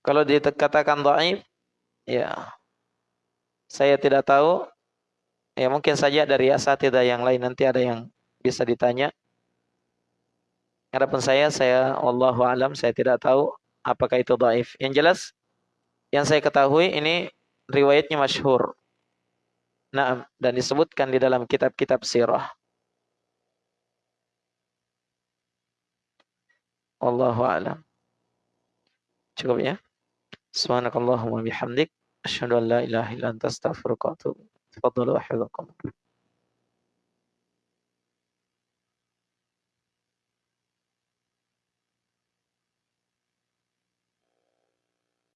kalau dikatakan dhaif, ya saya tidak tahu. Ya mungkin saja dari asatidah yang lain nanti ada yang bisa ditanya. Adapun saya, saya Allah alam, saya tidak tahu apakah itu dhaif. Yang jelas, yang saya ketahui ini riwayatnya masyhur. Nah, dan disebutkan di dalam kitab-kitab sirah. والله أعلم. شكرا يا. سبحانك اللهم وبحمدك. أشهد أن لا إله إلا أنت أستغفرك وأتوب تفضلوا أحفظكم.